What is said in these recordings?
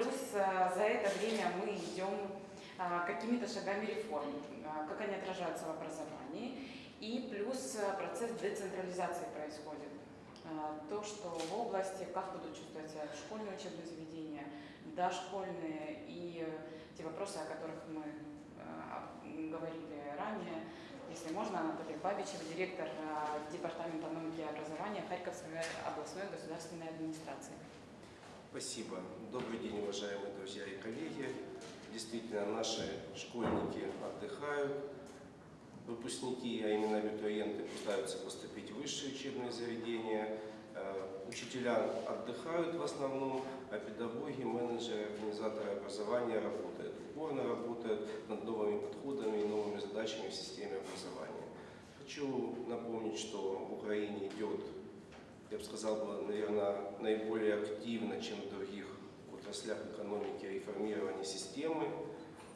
плюс э, за это время мы идем э, какими-то шагами реформ, э, как они отражаются в образовании, и плюс э, процесс децентрализации происходит. Э, То, что в области, как будут чувствовать себя школьные учебные заведения, дошкольные и те вопросы, о которых мы говорили ранее. Если можно, Анатолий Бабичев, директор Департамента науки и образования Харьковской областной государственной администрации. Спасибо. Добрый день, уважаемые друзья и коллеги. Действительно, наши школьники отдыхают, выпускники, а именно абитуриенты, пытаются поступить в высшие учебные заведения. Э, Учителя отдыхают в основном, а педагоги, менеджеры, организаторы образования работают. Упорно работают над новыми подходами и новыми задачами в системе образования. Хочу напомнить, что в Украине идет я бы сказал, бы, наверное, наиболее активно, чем в других отраслях экономики, реформирование системы.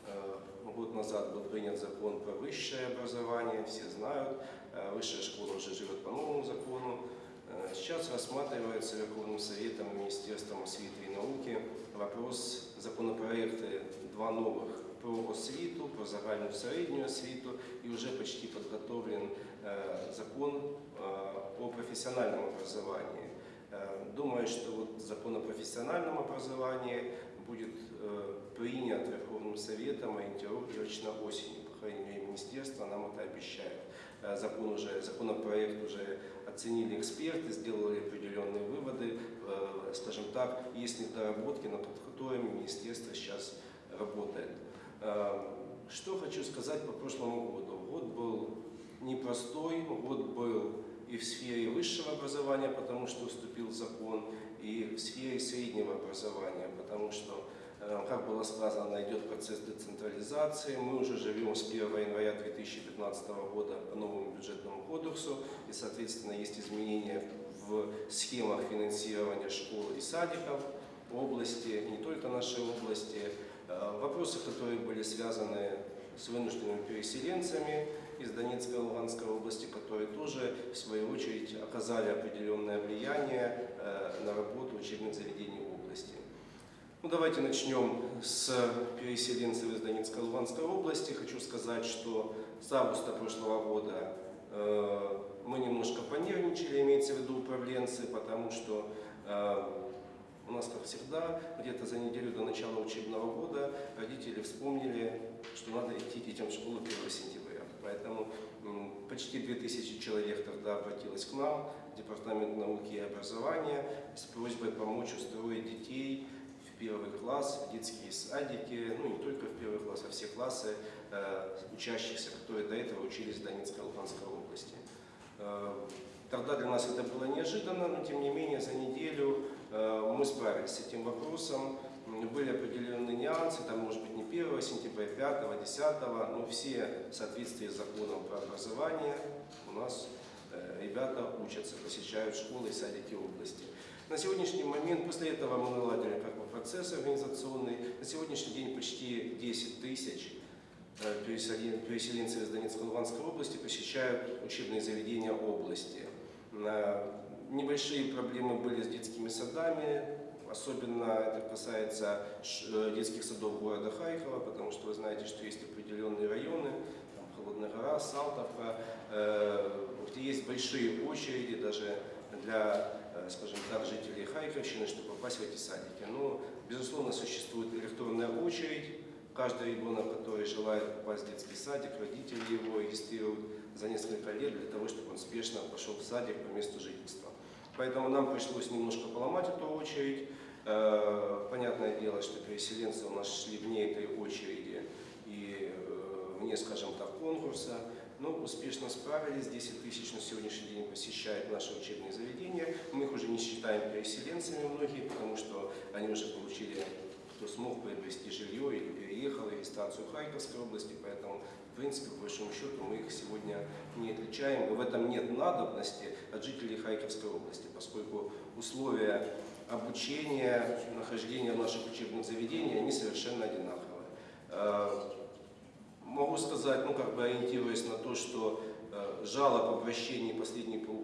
Э, Год назад был принят закон про высшее образование, все знают, э, высшая школа уже живет по новому закону. Э, Сейчас рассматривается Верховным Советом Министерством освиты и науки вопрос законопроекты два новых про освіту, про загальну середню освіту і вже почти подготовлен э, закон э, о профессиональном образовании. Э, Думаю, что вот закон о профессиональном образовании будет э, принят Верховным Советом ориентировочно осенью. По крайней мере, министерство нам это обещает. Э, Закон уже, законопроект уже оценили эксперты, сделали определенные выводы. Э, Скажем так, есть недоработки, над которыми министерство сейчас работает. Э, Что хочу сказать по прошлому году. Год был непростой, год был и в сфере высшего образования, потому что вступил закон, и в сфере среднего образования, потому что, э, как было сказано, идет процесс децентрализации. Мы уже живем с 1 января 2015 года по новому бюджетному кодексу, и, соответственно, есть изменения в схемах финансирования школ и садиков области, не только нашей области. Э, Вопросы, которые были связаны с вынужденными переселенцами из Донецкой и Луганской области, которые тоже, в свою очередь, оказали определенное влияние э, на работу учебных заведений области. Ну, давайте начнем с переселенцев из Донецкой и Луганской области. Хочу сказать, что с августа прошлого года э, мы немножко понервничали, имеется в виду управленцы, потому что у нас, как всегда, где-то за неделю до начала учебного года родители вспомнили, что надо идти детям в школу 1 сентября. Поэтому почти 2000 человек тогда обратилось к нам, в Департамент науки и образования, с просьбой помочь устроить детей в первый класс, в детские садики, ну не только в первый класс, а все классы э, учащихся, которые до этого учились в Донецкой Луганской области. Э, Тогда для нас это было неожиданно, но тем не менее за неделю мы справились с этим вопросом. Были определенные нюансы, там может быть не 1 сентября, 5, 10, но все в соответствии с законом про образование у нас э, ребята учатся, посещают школы и садики области. На сегодняшний момент, после этого мы наладили процесс организационный, на сегодняшний день почти 10 тысяч э, переселен- переселенцев из Донецкой и Луганской области посещают учебные заведения области. Э, Небольшие проблемы были с детскими садами, особенно это касается э, детских садов города Харькова, потому что вы знаете, что есть определенные районы, там Холодная гора, Салтовка, э, где есть большие очереди даже для, э, скажем так, жителей Харьковщины, чтобы попасть в эти садики. Но, безусловно, существует электронная очередь, Каждый ребенок, который желает попасть в детский садик, родители его регистрируют за несколько лет для того, чтобы он спешно пошел в садик по месту жительства. Поэтому нам пришлось немножко поломать эту очередь. Э, Понятное дело, что переселенцы у нас шли вне этой очереди и э, вне, скажем так, конкурса. Но успешно справились. 10 тысяч на сегодняшний день посещают наши учебные заведения. Мы их уже не считаем переселенцами многие, потому что они уже получили кто смог приобрести жилье или переехал, регистрацию Харьковской области, поэтому, в принципе, по большому счету, мы их сегодня не отличаем, в этом нет надобности от жителей Харьковской области, поскольку условия обучения, нахождения в наших учебных заведениях, они совершенно одинаковые. Э, Могу сказать, ну как бы ориентируясь на то, что э, жалоб, обращений последние полгода,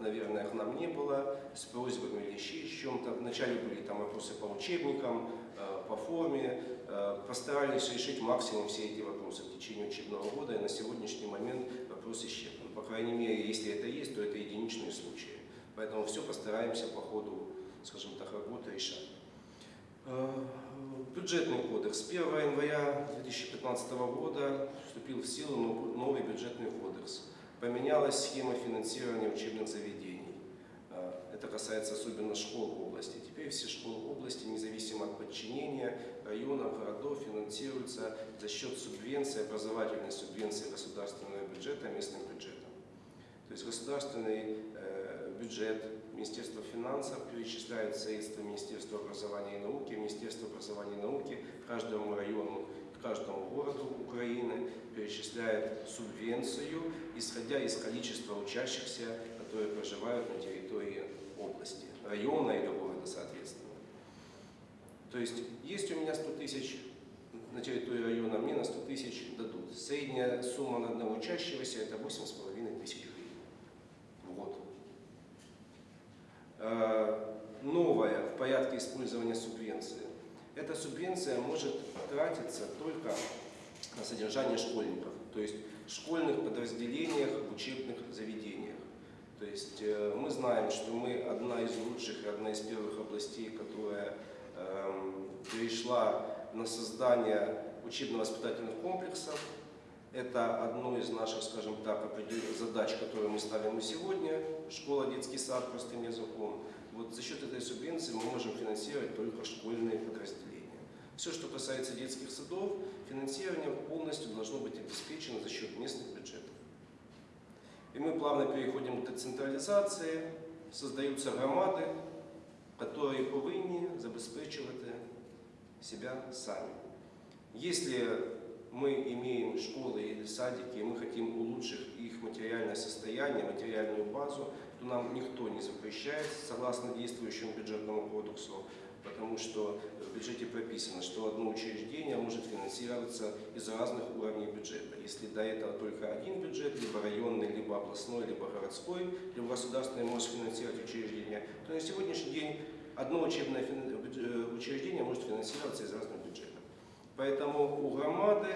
наверное, к нам не было, с просьбами или еще с чем-то. Вначале были там вопросы по учебникам, э, по форме. Э, Постарались решить максимум все эти вопросы в течение учебного года, и на сегодняшний момент вопрос исчерпан. По крайней мере, если это есть, то это единичные случаи. Поэтому все постараемся по ходу, скажем так, работы решать. Э, Бюджетный кодекс. С 1 января 2015 года вступил в силу нов- новый бюджетный кодекс. Поменялась схема финансирования учебных заведений. Э, Это касается особенно школ области. Теперь все школы области, независимо от подчинения районов, городов, финансируются за счет субвенции, образовательной субвенции государственного бюджета местным бюджетом. То есть государственный э, бюджет Министерства финансов перечисляет средства Министерства образования и науки, Министерство образования и науки каждому району, каждому городу Украины перечисляет субвенцию, исходя из количества учащихся, которые проживают на территории области, района или города, соответственно. То есть, есть у меня 100 тысяч на территории района, мне на 100 тысяч дадут. Средняя сумма на одного учащегося – это 8,5 тысяч гривен в год. Э, Новое в порядке использования субвенции. Эта субвенция может тратиться только на содержание школьников, то есть в школьных подразделениях, в учебных заведениях. То есть э, мы знаем, что мы одна из лучших и одна из первых областей, которая эм, перешла на создание учебно-воспитательных комплексов. Это одно из наших, скажем так, задач, которые мы ставим и сегодня. Школа, детский сад простым языком. Вот за счет этой субвенции мы можем финансировать только школьные подразделения. Все, что касается детских садов, финансирование полностью должно быть обеспечено за счет местных бюджетов. И мы плавно переходим к децентрализации, создаются громади, которые повинні забезпечувати себя сами. Если мы имеем школы или садики, и мы хотим улучшить их материальное состояние, материальную базу, то нам никто не запрещает, согласно действующему бюджетному кодексу, потому что в бюджете прописано, что одно учреждение может финансироваться из разных уровней бюджета. Если до этого только один бюджет, либо районный, либо областной, либо городской, либо государственный может финансировать учреждение, то на сегодняшний день одно учебное фин- бюдж- учреждение может финансироваться из разных бюджетов. Поэтому у громады,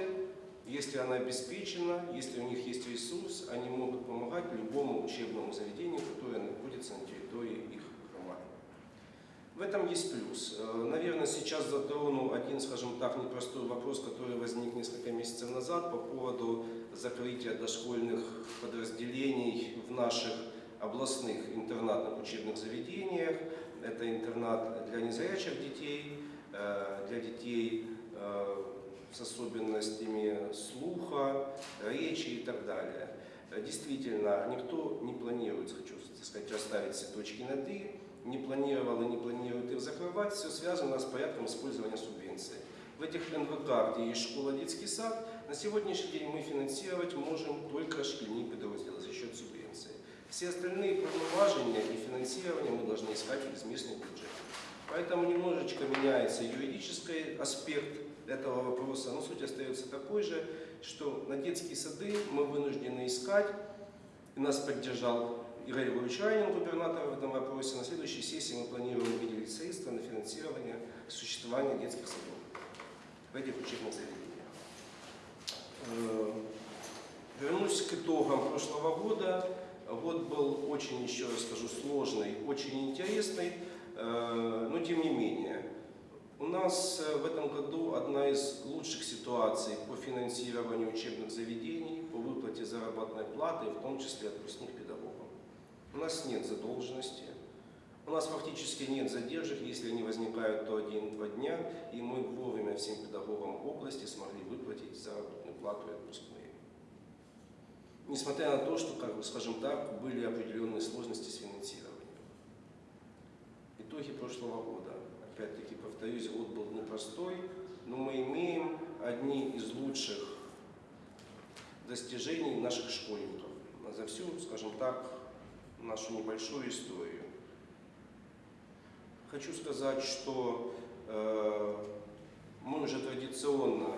если она обеспечена, если у них есть ресурс, они могут помогать любому учебному заведению, которое находится на территории их. В этом есть плюс. Э, Наверное, сейчас затрону один, скажем так, непростой вопрос, который возник несколько месяцев назад по поводу закрытия дошкольных подразделений в наших областных интернатных учебных заведениях. Это интернат для незрячих детей, э, для детей э, с особенностями слуха, речи и так далее. Действительно, никто не планирует, хочу сказать, расставить все точки над «и», не планировал и не планирует их закрывать, все связано с порядком использования субвенции. В этих НВК, где есть школа, детский сад, на сегодняшний день мы финансировать можем только школьные подразделы за счет субвенции. Все остальные повноважения и финансирование мы должны искать из местных бюджетов. Поэтому немножечко меняется юридический аспект этого вопроса, но суть остается такой же, что на детские сады мы вынуждены искать, и нас поддержал Игорь Райнин, губернатор в этом вопросе. На следующей сессии мы планируем выделить средства на финансирование существования детских садов в этих учебных заведениях. Э, Вернусь к итогам прошлого года. Год был очень, еще раз скажу, сложный, очень интересный, э, но тем не менее. У нас э, в этом году одна из лучших ситуаций по финансированию учебных заведений, по выплате заработной платы, в том числе отпускных. У нас нет задолженности, у нас фактически нет задержек, если они возникают то один-два дня, и мы вовремя всем педагогам области смогли выплатить заработную плату и отпускные. Несмотря на то, что, как бы, скажем так, были определенные сложности с финансированием. Итоги прошлого года. Опять-таки, повторюсь, год был непростой, но мы имеем одни из лучших достижений наших школьников за всю, скажем так, нашу небольшую историю. Хочу сказать, что э, мы уже традиционно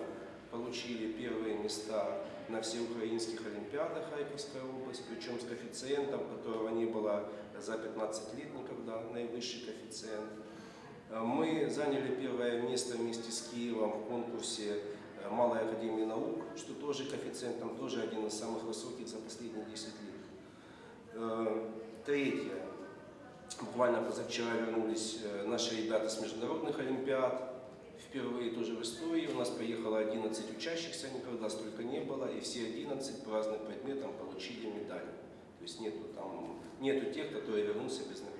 получили первые места на всеукраинских олимпиадах Харьковской области, причем с коэффициентом, которого не было за 15 лет никогда, наивысший коэффициент. Э, Мы заняли первое место вместе с Киевом в конкурсе э, Малой Академии Наук, что тоже коэффициент там тоже один из самых высоких за последние 10 лет. Э, Третье. Буквально позавчера вернулись э, наши ребята с международных олимпиад. Впервые тоже в истории у нас поехало 11 учащихся, никогда столько не было, и все 11 по разным предметам получили медали. То есть нету, там, нету тех, которые вернулся без награды.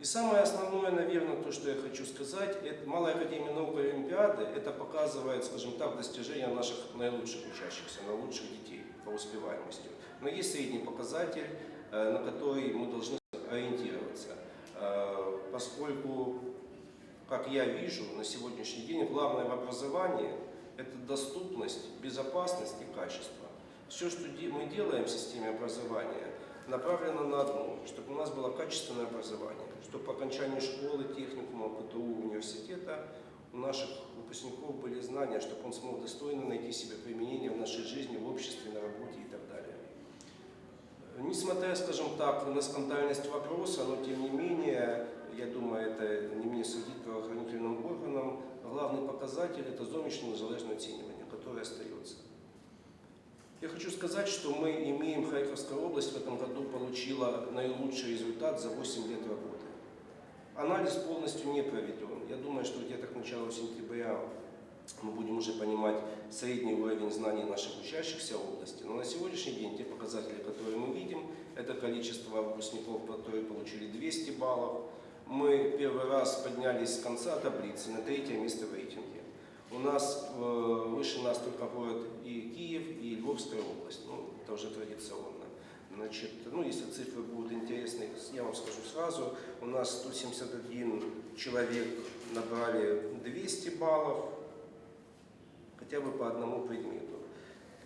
И самое основное, наверное, то, что я хочу сказать, это Малая Академия наук Олимпиады, это показывает, скажем так, достижения наших наилучших учащихся, наилучших детей по успеваемости. Но есть средний показатель, э, на который мы должны ориентироваться, Э, поскольку, как я вижу, на сегодняшний день главное в образовании – это доступность, безопасность и качество. Все, что мы делаем в системе образования, направлено на одно, чтобы у нас было качественное образование, чтобы по окончании школы, техникума, ПТУ, университета у наших выпускников были знания, чтобы он смог достойно найти себе применение в нашей жизни, в обществе, на работе. Несмотря, скажем так, на скандальность вопроса, но тем не менее, я думаю, это не мне судить правоохранительным органам, главный показатель – это зовнішнє незалежне оцінювання, которое остается. Я хочу сказать, что мы имеем, Харьковская область в этом году получила наилучший результат за 8 лет работы. Анализ полностью не проведен. Я думаю, что где-то к началу сентября мы будем уже понимать средний уровень знаний наших учащихся области. Но на сегодняшний день те показатели, которые мы видим, это количество выпускников, которые получили 200 баллов. Мы первый раз поднялись с конца таблицы на третье место в рейтинге. У нас э, выше нас только город и Киев, и Львовская область. Ну, это уже традиционно. Значит, ну, если цифры будут интересны, я вам скажу сразу. У нас 171 человек набрали 200 баллов, хотя бы по одному предмету.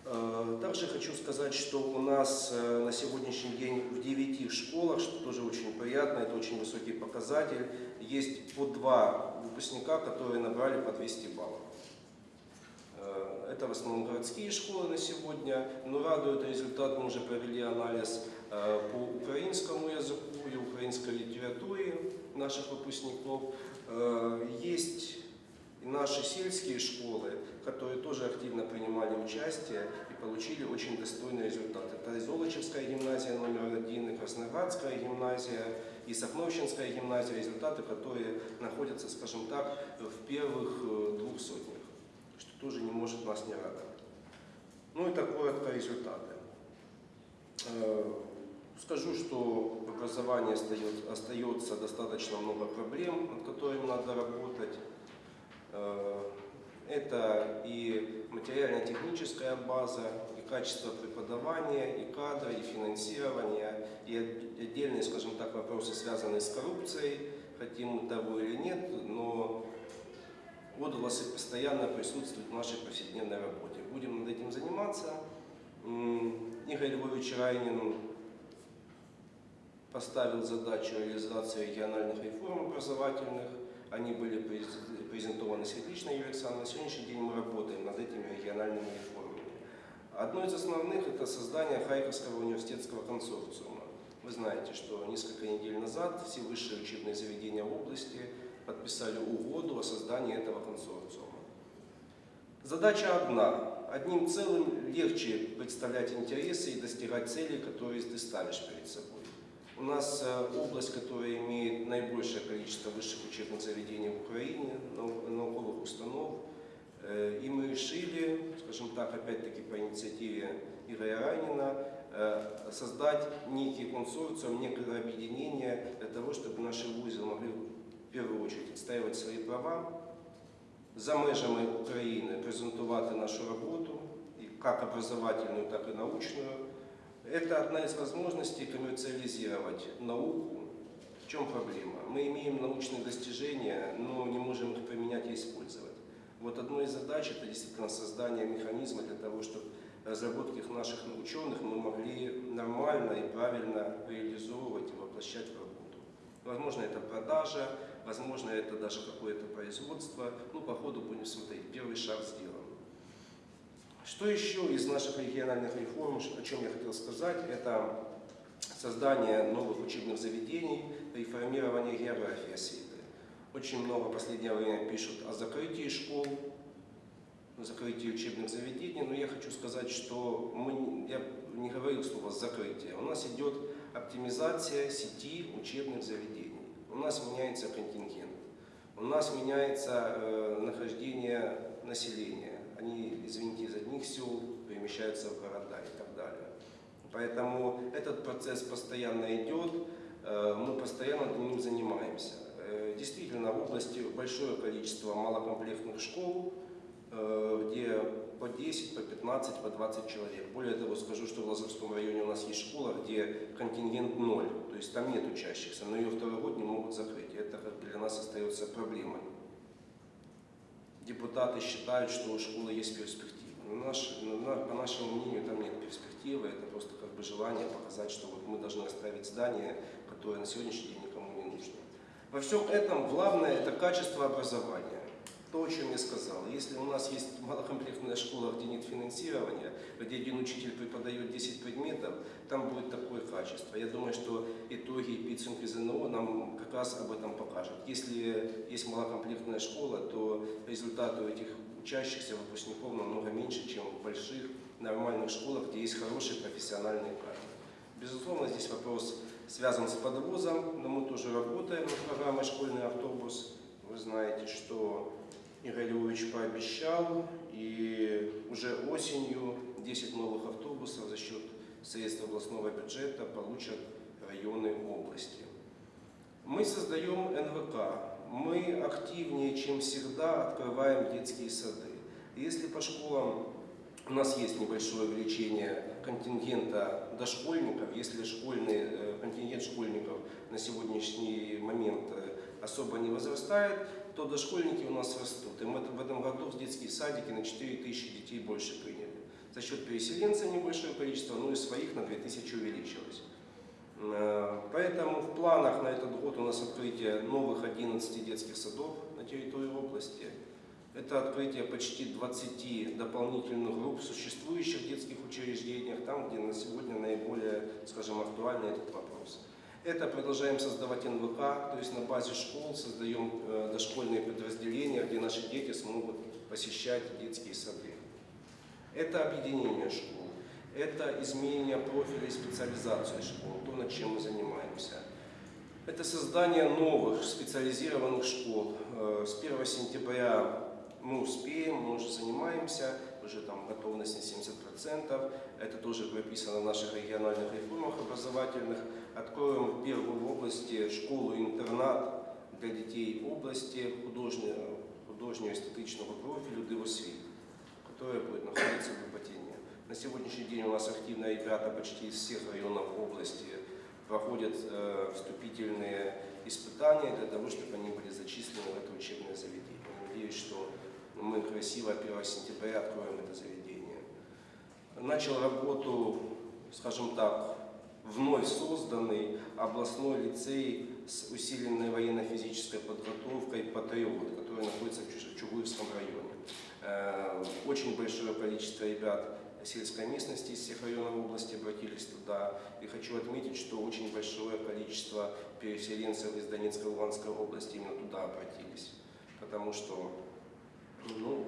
Э, Также хочу сказать, что у нас э, на сегодняшний день в 9 школах, что тоже очень приятно, это очень высокий показатель, есть по два выпускника, которые набрали по 200 баллов. Э, Это в основном городские школы на сегодня, но радует результат, мы уже провели анализ по украинскому языку и украинской литературе наших выпускников. Есть и наши сельские школы, которые тоже активно принимали участие и получили очень достойный результат. Это и Золочевская гимназия номер один, и Красноградская гимназия, и Сахновщинская гимназия, результаты, которые находятся, скажем так, в первых э, двух сотнях, что тоже не может нас не радовать. Ну и так коротко результаты. Э, Скажу, что в образовании остается достаточно много проблем, над которыми надо работать. Э, Это и материально-техническая база, и качество преподавания, и кадры, и финансирование, и от- отдельные, скажем так, вопросы, связанные с коррупцией, хотим мы того или нет, но отголосы постоянно присутствуют в нашей повседневной работе. Будем над этим заниматься. Игорь Львович Райнин поставил задачу реализации региональных реформ образовательных. Они были презентованы Светличной Юлией Александровной. На сегодняшний день мы работаем над этими региональными реформами. Одно из основных – это создание Харьковского университетского консорциума. Вы знаете, что несколько недель назад все высшие учебные заведения области подписали угоду о создании этого консорциума. Задача одна. Одним целым легче представлять интересы и достигать целей, которые ты ставишь перед собой. У нас э, область, которая имеет наибольшее количество высших учебных заведений в Украине, нау- науковых установ. Э, И мы решили, скажем так, опять-таки по инициативе Игоря Ранина, э, создать некий консорциум, некое объединение для того, чтобы наши вузы могли в первую очередь отстаивать свои права, за межами України презентувати нашу роботу, і як образовательную, так и научную. Это одна из возможностей коммерциализировать науку. В чем проблема? Мы имеем научные достижения, но не можем их применять и использовать. Вот одной из задач это действительно создание механизма для того, чтобы разработки наших ученых мы могли нормально и правильно реализовывать и воплощать в работу. Возможно, это продажа, возможно, это даже какое-то производство. Ну, по ходу будем смотреть. Первый шаг сделан. Что еще из наших региональных реформ, о чем я хотел сказать, это создание новых учебных заведений, реформирование географии освиты. Очень много в последнее время пишут о закрытии школ, закрытии учебных заведений, но я хочу сказать, что мы, я не говорил слово закрытие. У нас идет оптимизация сети учебных заведений. У нас меняется контингент, у нас меняется э, нахождение населения. Они, извините, из одних сел перемещаются в города и так далее. Поэтому этот процесс постоянно идет, э, мы постоянно ним занимаемся. Э, действительно, в области большое количество малокомплектных школ, э, где по 10, по 15, по 20 человек. Более того, скажу, что в Лазарском районе у нас есть школа, где контингент ноль, то есть там нет учащихся, но ее второй год не могут закрыть. Это для нас остается проблемой. Депутаты считают, что у школы есть перспектива. Но наш, на- по нашему мнению, там нет перспективы, это просто как бы желание показать, что вот мы должны оставить здание, которое на сегодняшний день никому не нужно. Во всем этом главное это качество образования. То, о чем я сказал. Если у нас есть малокомплектная школа, где нет финансирования, где один учитель преподает 10 предметов, там будет такое качество. Я думаю, что итоги и підсумки ЗНО нам как раз об этом покажут. Если есть малокомплектная школа, то результаты у этих учащихся выпускников намного меньше, чем в больших нормальных школах, где есть хорошие профессиональные кадры. Безусловно, здесь вопрос связан с подвозом, но мы тоже работаем над программой «Школьный автобус». Вы знаете, что Игорь Львович пообещал, и уже осенью 10 новых автобусов за счет средств областного бюджета получат районы области. Мы создаем НВК, мы активнее, чем всегда, открываем детские сады. Если по школам у нас есть небольшое увеличение контингента дошкольников, если школьный, э, контингент школьников на сегодняшний момент э, особо не возрастает, то дошкольники у нас растут. И мы в этом году в детские садики на 4 тысячи детей больше приняли. За счет переселенцев небольшое количество, но и своих на 2000 увеличилось. Э, Поэтому в планах на этот год у нас открытие новых 11 детских садов на территории области. Это открытие почти 20 дополнительных групп в существующих детских учреждениях, там, где на сегодня наиболее, скажем, актуальный этот вопрос. Это продолжаем создавать НВК, то есть на базе школ создаем э, дошкольные подразделения, где наши дети смогут посещать детские сады. Это объединение школ, это изменение профиля и специализации школ, то, над чем мы занимаемся. Это создание новых специализированных школ. Э, С 1 сентября мы успеем, мы уже занимаемся, уже там готовность на 70%. Это тоже прописано в наших региональных реформах образовательных. Откроем в первую области школу-интернат для детей области художнього, художнього естетичного профилю «Дивосвіт», которая будет находиться в Ипотине. На сегодняшний день у нас активно ребята почти из всех районов области проходят э, вступительные испытания для того, чтобы они были зачислены в это учебное заведение. Надеюсь, что мы красиво 1 сентября откроем это заведение. Начал работу, скажем так, вновь созданный областной лицей с усиленной военно-физической подготовкой «Патриот», который находится в Чугуевском районе. Э, Очень большое количество ребят сельской местности из всех районов области обратились туда. И хочу отметить, что очень большое количество переселенцев из Донецкой и Луганской области именно туда обратились. Потому что, ну,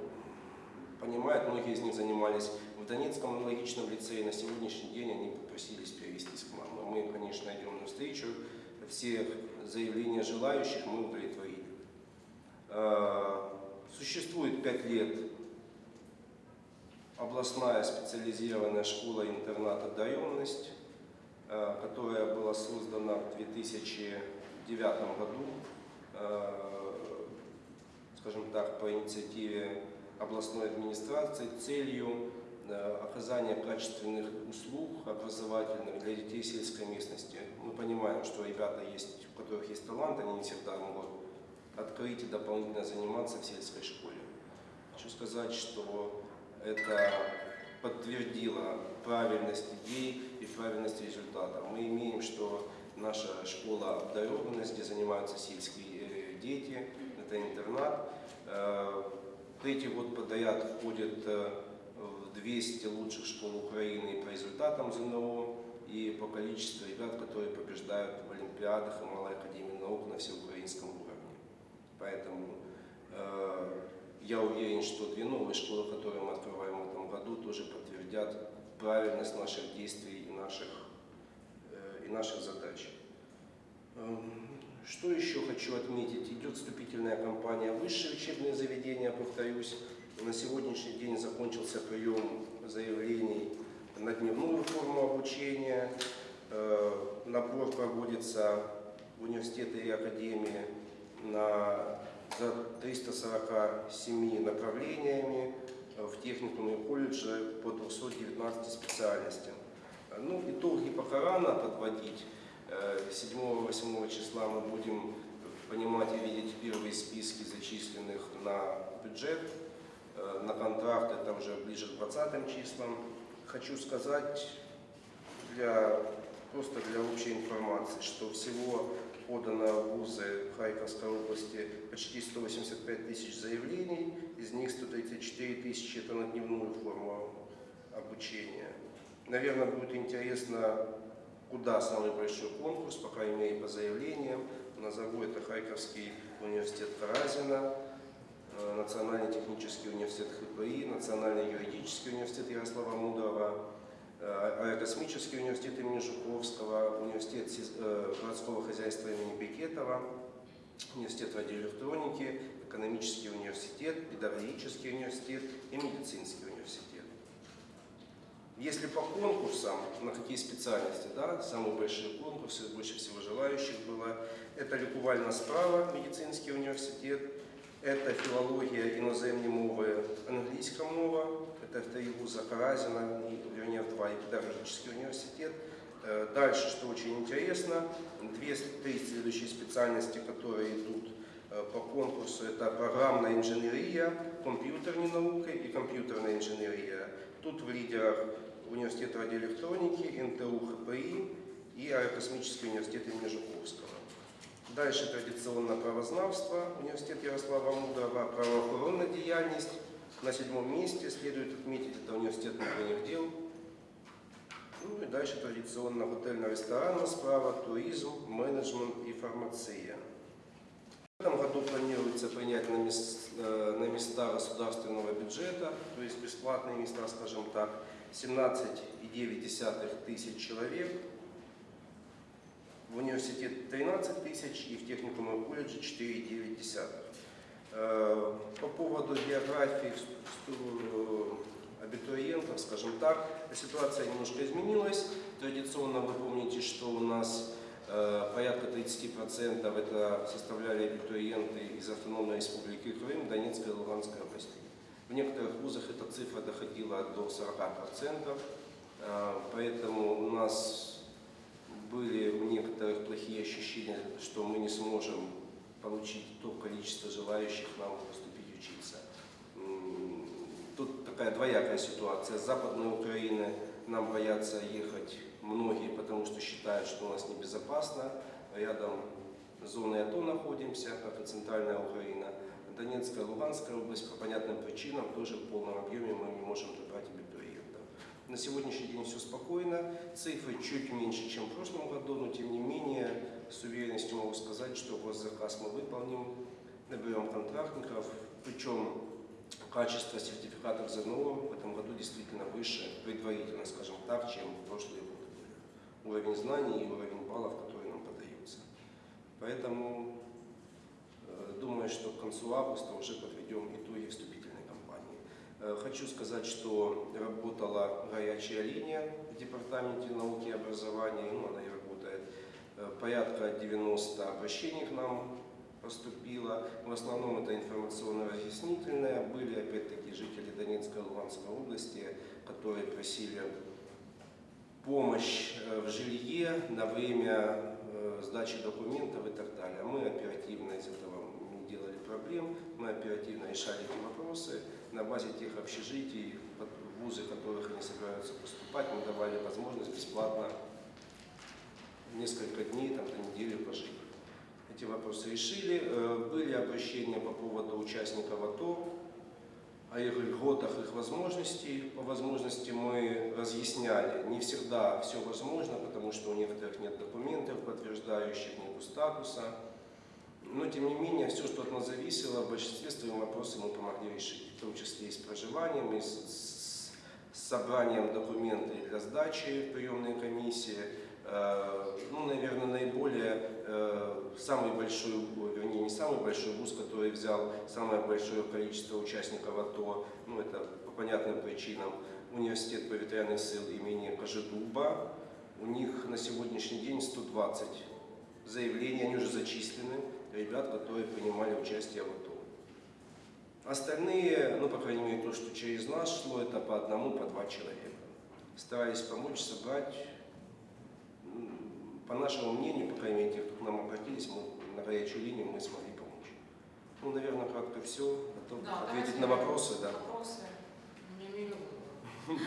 понимают, многие из них занимались в Донецком аналогичном лицее. На сегодняшний день они попросились перевестись к нам. Мы, конечно, идем навстречу. Все заявления желающих мы удовлетворили. Существует пять лет областная специализированная школа-интернат «Одаренность», э, которая была создана в 2009 году, э, скажем так, по инициативе областной администрации целью э, оказания качественных услуг образовательных для детей сельской местности. Мы понимаем, что ребята есть, у которых есть талант, они не всегда могут открыть и дополнительно заниматься в сельской школе. Хочу сказать, что это подтвердило правильность идей и правильность результата. Мы имеем, что наша школа обдарованность, где занимаются сельские э, дети, это интернат. Э, Третий год подряд входит э, в 200 лучших школ Украины по результатам ЗНО. и по количеству ребят, которые побеждают в Олимпиадах и Малой Академии наук на всеукраинском уровне. Поэтому э, я уверен, что две новые школы, которые мы открываем в этом году, тоже подтвердят правильность наших действий и наших, э, и наших задач. Эм, Что еще хочу отметить? Идет вступительная кампания высшие учебные заведения, повторюсь. На сегодняшний день закончился прием заявлений на дневную форму обучения. Э, Набор проводится в университеты и академии на за 347 направлениями, э, в техникумы и колледжи по 219 специальностям. Э, Ну, итоги пока рано подводить. Э, 7-8 числа мы будем понимать и видеть первые списки зачисленных на бюджет, э, на контракты, это уже ближе к 20 числам. Хочу сказать для, просто для общей информации, что всего подано в вузы Харьковской области почти 185 тысяч заявлений, из них 134 тысячи это на дневную форму обучения. Наверное, будет интересно, куда самый большой конкурс, по крайней мере по заявлениям. Назову это Харьковский университет Каразина, э, Национальный технический университет ХПИ, Национальный юридический университет Ярослава Мудрого, Аэрокосмический университет имени Жуковского, Университет э, городского хозяйства имени Бекетова, Университет радиоэлектроники, Экономический университет, Педагогический университет и Медицинский университет. Если по конкурсам, на какие специальности, да, самые большие конкурсы, больше всего желающих было, это лікувальна справа, медицинский университет, это филология, иноземные мовы, английская мова, это в три вуза Каразина, и, вернее, в два, и педагогический университет. Э, Дальше, что очень интересно, две, три следующие специальности, которые идут э, по конкурсу, это программная инженерия, компьютерные науки и компьютерная инженерия. Тут в лидерах университет радиоэлектроники, НТУ ХПИ и Аэрокосмический университет имени Жуковского. Дальше традиционно правознавство, университет Ярослава Мудрого, правоохоронная деятельность. На седьмом месте следует отметить, это университет внутренних дел. Ну и дальше традиционно готельно-ресторанная справа, туризм, менеджмент и фармация. В этом году планируется принять на, мес- э, на места государственного бюджета, то есть бесплатные места, скажем так, 17,9 тысяч человек, в университет 13 тысяч и в техникум и колледже 4,9. Э, По поводу географии всту- абитуриентов, скажем так, ситуация немножко изменилась. Традиционно вы помните, что у нас э, порядка 30% это составляли абитуриенты из Автономной Республики Крым, Донецкой и Луганской областей. В некоторых вузах эта цифра доходила до 40%, э, поэтому у нас были у некоторых плохие ощущения, что мы не сможем получить то количество желающих нам поступить учиться. Тут такая двоякая ситуация. С Западной Украины нам боятся ехать многие, потому что считают, что у нас небезопасно. Рядом с зоной АТО находимся, как и центральная Украина. Донецкая, Луганская область по понятным причинам тоже в полном объеме мы не можем добрать абитуриентов. На сегодняшний день все спокойно, цифры чуть меньше, чем в прошлом году, но тем не менее с уверенностью могу сказать, что госзаказ мы выполним, наберем контрактников, причем качество сертификатов ЗНО в этом году действительно выше, предварительно, скажем так, чем в прошлые годы. Уровень знаний и уровень баллов, которые нам подаются. Поэтому э, думаю, что к концу августа уже подведем итоги вступительной кампании. Э, Хочу сказать, что работала горячая линия в Департаменте науки и образования, ну, она Порядка 90 обращений к нам поступило. В основном это информационно-разъяснительное. Были опять-таки жители Донецкой и Луганской области, которые просили помощь э, в жилье на время э, сдачи документов и так далее. Мы оперативно из этого не делали проблем, мы оперативно решали эти вопросы. На базе тех общежитий, вузы, в которых они собираются поступать, мы давали возможность бесплатно несколько дней, там, до недели пожить. Эти вопросы решили. Э, Были обращения по поводу участников АТО. о их льготах, их возможностей. По возможности мы разъясняли. Не всегда все возможно, потому что у некоторых нет документов, подтверждающих нет статуса. Но, тем не менее, все, что от нас зависело, в большинстве своих вопросы мы помогли решить, в том числе и с проживанием, и с собранием документов для сдачи в приемной комиссии. Э, Ну, наверное, наиболее, э, самый большой, вернее, не самый большой вуз, который взял самое большое количество участников АТО, ну, это по понятным причинам, университет повітряних сил имени Кожедуба. У них на сегодняшний день 120 заявлений, они уже зачислены, ребят, которые принимали участие в АТО. Остальные, ну, по крайней мере, то, что через нас шло, это по одному, по два человека. Старались помочь, собрать. По нашему мнению, по крайней мере, тех, кто к нам обратились, мы на горячую линию мы смогли помочь. Ну, наверное, кратко все. Готов Да, ответить на вопросы, да. Вопросы. У меня миллион.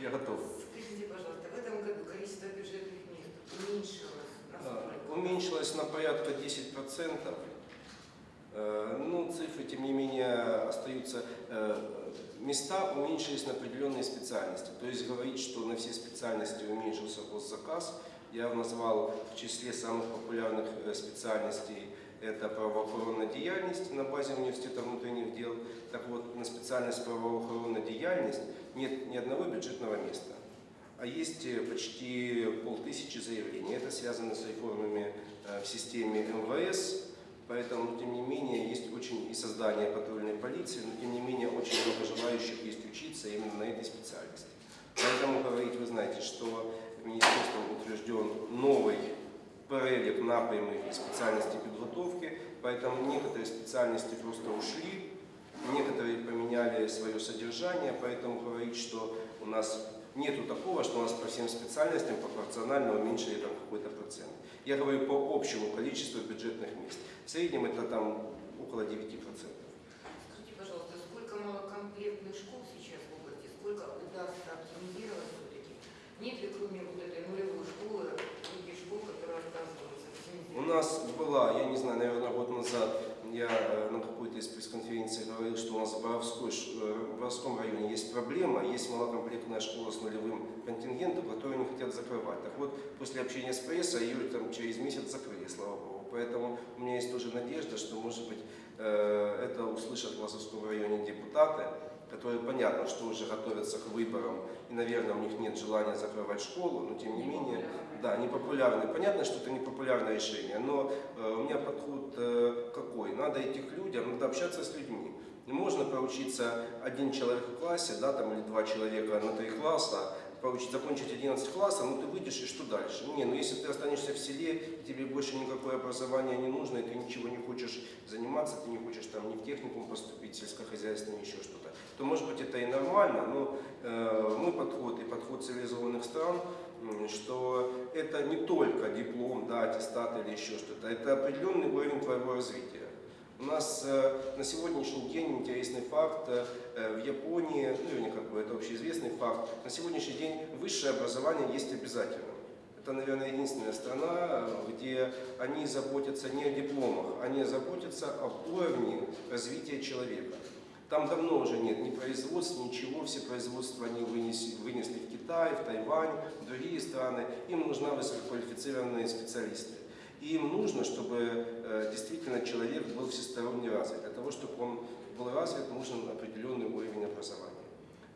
Я готов. Скажите, пожалуйста, в этом году количество бюджетных мест уменьшилось А? Уменьшилось на порядка 10%. Э, Ну, цифры, тем не менее, остаются. Э, Места уменьшились на определенные специальности. То есть говорить, что на все специальности уменьшился госзаказ, я назвал в числе самых популярных э, специальностей это правоохоронная деятельность на базе университета внутренних дел. Так вот, на специальность правоохоронная деятельность нет ни одного бюджетного места а есть э, почти полтысячи заявлений. Это связано с реформами э, в системе МВС, поэтому, тем не менее, есть очень и создание патрульной полиции, но, тем не менее, очень много желающих есть учиться именно на этой специальности. Поэтому говорить, вы знаете, что Министерством утвержден новый перелік напрямів и специальностей подготовки, поэтому некоторые специальности просто ушли, некоторые поменяли свое содержание, поэтому говорить, что у нас нету такого, что у нас по всем специальностям пропорционально уменьшили там какой-то процент. Я говорю по общему количеству бюджетных мест. В среднем это там около 9%. Скажите, пожалуйста, сколько малокомплектных школ сейчас в области, сколько удастся оптимизировать? Нет ли кроме вот этой нулевой школы других школ, которые отказываются У нас была, я не знаю, наверное, год назад я э, на какой-то из пресс-конференций говорил, что у нас в, Боровской э, Боровском районе есть проблема, есть малокомплектная школа с нулевым контингентом, которую они хотят закрывать. Так вот, после общения с прессой ее там через месяц закрыли, слава богу. Поэтому у меня есть тоже надежда, что, может быть, э, это услышат в Лазовском районе депутаты, которые, понятно, что уже готовятся к выборам, и, наверное, у них нет желания закрывать школу, но, тем не менее, да, непопулярный. Понятно, что это непопулярное решение, но э, у меня подход э, какой? Надо идти к людям, надо общаться с людьми. Не можно поучиться один человек в классе, да, там, или два человека на три класса, поучить, закончить 11 классов, ну ты выйдешь и что дальше? Не, ну если ты останешься в селе, тебе больше никакое образование не нужно, и ты ничего не хочешь заниматься, ты не хочешь там ни в техникум поступить, сельскохозяйственный, еще что-то, то может быть это и нормально, но э, мой подход и подход цивилизованных стран что это не только диплом, да, аттестат или еще что-то, это определенный уровень твоего развития. У нас э, на сегодняшний день интересный факт, э, э, в Японии, ну вернее, как бы это общеизвестный факт, на сегодняшний день высшее образование есть обязательным. Это, наверное, единственная страна, где они заботятся не о дипломах, они заботятся об уровне развития человека. Там давно уже нет ни производств, ничего, все производства они вынесли, вынесли в Китай, в Тайвань, в другие страны. Им нужны высококвалифицированные специалисты. И им нужно, чтобы э, действительно человек был всесторонне развит. Для того, чтобы он был развит, нужен определенный уровень образования.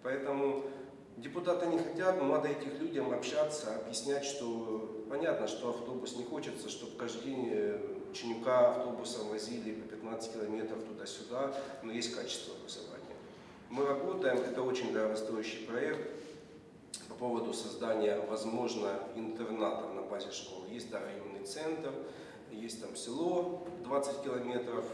Поэтому депутаты не хотят, но надо этих людям общаться, объяснять, что понятно, что автобус не хочется, чтобы каждый день ученика автобусом возили по 15 километров туда-сюда, но есть качество образования. Мы работаем, это очень дорогостоящий проект по поводу создания, возможно, интернатов на базе школы. Есть да, районный центр, есть там село 20 километров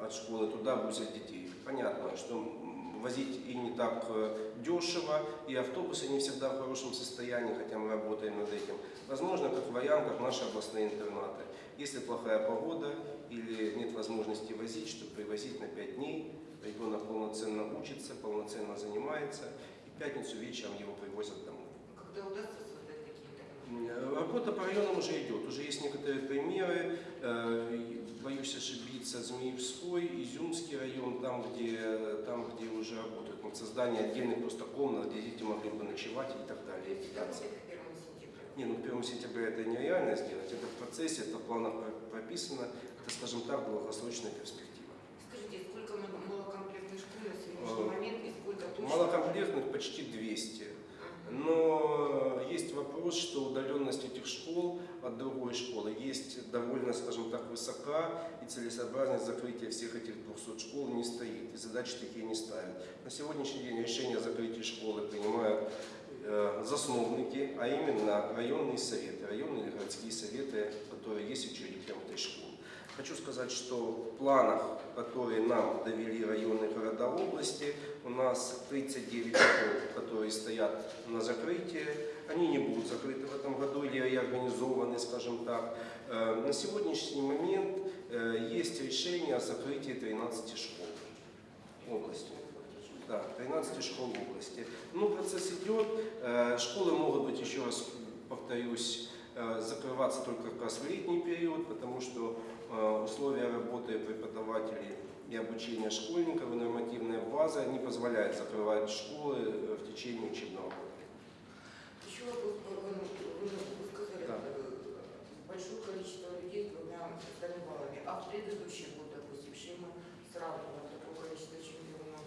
от школы, туда возят детей. Понятно, что возить и не так э, дешево, и автобусы не всегда в хорошем состоянии, хотя мы работаем над этим. Возможно, как вариант, как наши областные интернаты. Если плохая погода или нет возможности возить, чтобы привозить на 5 дней, ребенок полноценно учится, полноценно занимается, и в пятницу вечером его привозят домой. Когда удастся? Работа по районам уже идет, уже есть некоторые примеры. Э, Боюсь ошибиться, Змеевской, Изюмский район, там где, там, где уже работают над созданием отдельных просто комнат, где дети могли бы ночевать и так далее. питаться. будет к 1 сентября. Не, ну 1 сентября это нереально сделать, это в процессе, это в планах про- прописано, это, скажем так, долгосрочная перспектива. Скажите, сколько мал- малокомплектных школ на сегодняшний Э, момент и сколько точно? Малокомплектных почти 200. Мгм. Но есть вопрос, что удаленность этих школ от другой школы есть довольно, скажем так, высока, и целесообразность закрытия всех этих 200 школ не стоит, и задачи такие не ставят. На сегодняшний день решение о закрытии школы принимают э, засновники, а именно районные советы, районные или городские советы, которые есть учредителям этой школы. Хочу сказать, что в планах, которые нам довели районные города области, у нас 39 школ, которые стоят на закрытии. Они не будут закрыты в этом году или реорганизованы, скажем так. Э, На сегодняшний момент есть решение о закрытии 13 школ области. Да, 13 школ области. Ну, процесс идет. Э, Школы могут быть, еще раз повторюсь, э, закрываться только как раз в летний период, потому что э, условия работы преподавателей и обучения школьников и нормативная база не позволяет закрывать школы э, в течение учебного года. Еще вопрос, вы- вы- вы сказали, Да. э, большое количество людей с двумя стами баллами, а в предыдущий год, допустим, с чем мы сравниваем такое количество чемпионов?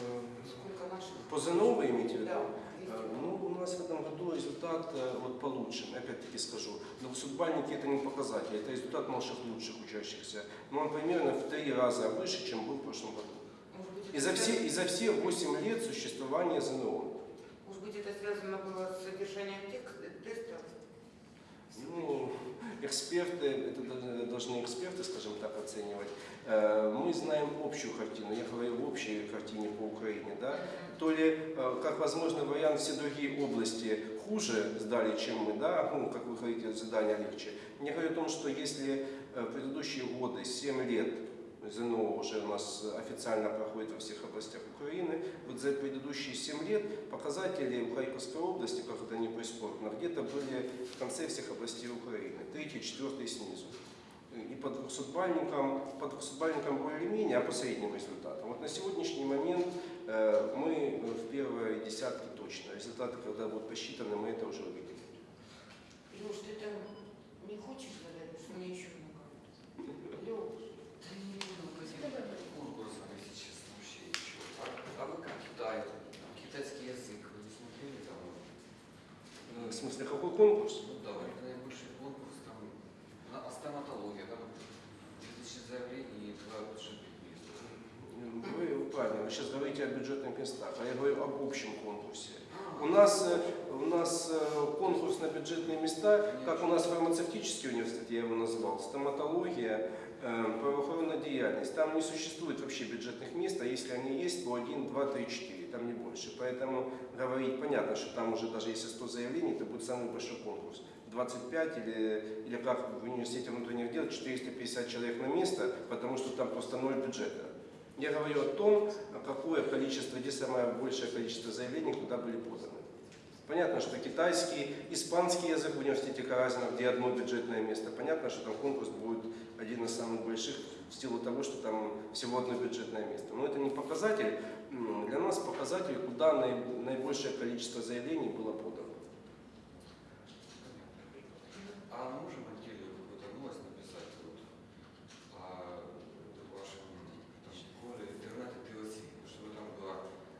Э, Сколько наших? По ЗНО вы имеете в виду? Да, Э, Ну, у нас в этом году результат э, вот получше, опять-таки скажу. Но судбальники это не показатель, это результат наших лучших учащихся. Но он примерно в три раза выше, чем был в прошлом году. Быть, И за все, и за все 8 лет существования ЗНО. Может быть, это связано было с содержанием тестов? Ну, эксперты, это должны эксперты, скажем так, оценивать. Э, Мы знаем общую картину, я говорю в общей картине по Украине, да. То ли, э, как возможный вариант, все другие области хуже сдали, чем мы, да, ну, как вы говорите, задание легче. Я говорю о том, что если э, предыдущие годы, 7 лет, ЗНО уже у нас официально проходит во всех областях Украины, вот за предыдущие 7 лет показатели в Харьковской области, как это не прискорбно, где-то были в конце всех областей Украины, третий, четвертый снизу. И по двухсотбальникам, по двухсотбальникам более-менее, а по средним результатам. Вот на сегодняшний момент э, мы в первой десятке точно. Результаты, когда будут посчитаны, мы это уже увидим. Леш, ты там не хочешь задать, потому что мне еще много. Леш, Да не буду по этим конкурсам, если честно, вообще ничего. А, а вы как Китай? Там Китайский язык, вы не смотрели там? Э, В смысле, какой конкурс? Ну да, это наибольший конкурс, там, на а стоматология, там 2000 заявлений и два бюджетных мест. Вы правильно, вы сейчас говорите о бюджетных местах, а я говорю об общем конкурсе. А, У нас, э, у нас э, на бюджетные места, как у нас фармацевтический университет, я его назвал, стоматология, э, правоохранная деятельность. Там не существует вообще бюджетных мест, а если они есть, то 1, 2, 3, 4, там не больше. Поэтому говорить понятно, что там уже даже если 100 заявлений, это будет самый большой конкурс. 25 или, или как в университете внутренних дел 450 человек на место, потому что там просто ноль бюджета. Я говорю о том, какое количество, где самое большее количество заявлений, куда были поданы. Понятно, что китайский, испанский язык в университете Каразина, где одно бюджетное место. Понятно, что там конкурс будет один из самых больших в силу того, что там всего одно бюджетное место. Но это не показатель. Для нас показатель, куда наиб- наибольшее количество заявлений было подано. А мы можем отдельную какую-то новость написать вот, о вашем там, школе, чтобы там была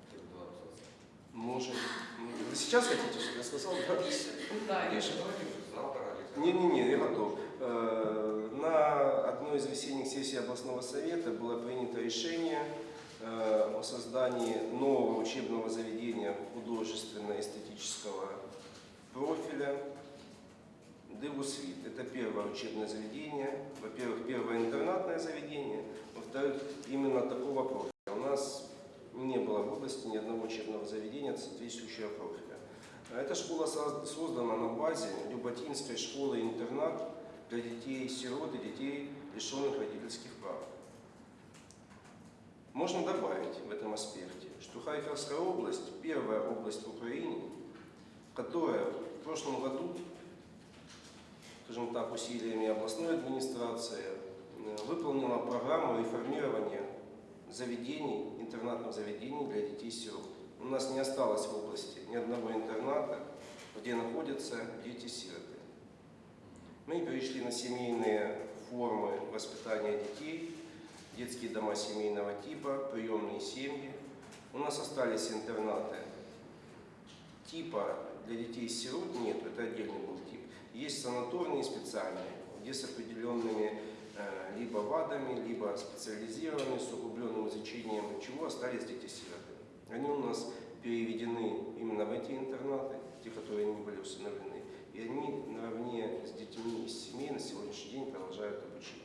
хотя бы два абзаца? Можем. Вы сейчас хотите, чтобы я сказал? Да? Завтра или там. Не-не-не, я готов. Э, На одной из весенних сессий областного совета было принято решение э, о создании нового учебного заведения художественно-эстетического профиля Девусвит. Это первое учебное заведение. Во-первых, первое интернатное заведение. Во-вторых, именно такого профиля. У нас не было в области ни одного учебного заведения соответствующего профиля. Эта школа соз- создана на базе Люботинской школы-интернат для детей-сирот и детей, лишенных родительских прав. Можно добавить в этом аспекте, что Харьковская область – первая область в Украине, которая в прошлом году, скажем так, усилиями областной администрации э, выполнила программу реформирования заведений, интернатных заведений для детей-сирот. У нас не осталось в области ни одного интерната, где находятся дети-сироты. Мы перешли на семейные формы воспитания детей, детские дома семейного типа, приемные семьи. У нас остались интернаты типа для детей-сирот нет, это отдельный был тип. Есть санаторные специальные, где с определенными либо ВАДами, либо специализированные, с углубленным изучением, чего остались дети-сироты. Они у нас переведены именно в эти интернаты, те, которые не были установлены, и они наравне с детьми из семей на сегодняшний день продолжают обучение.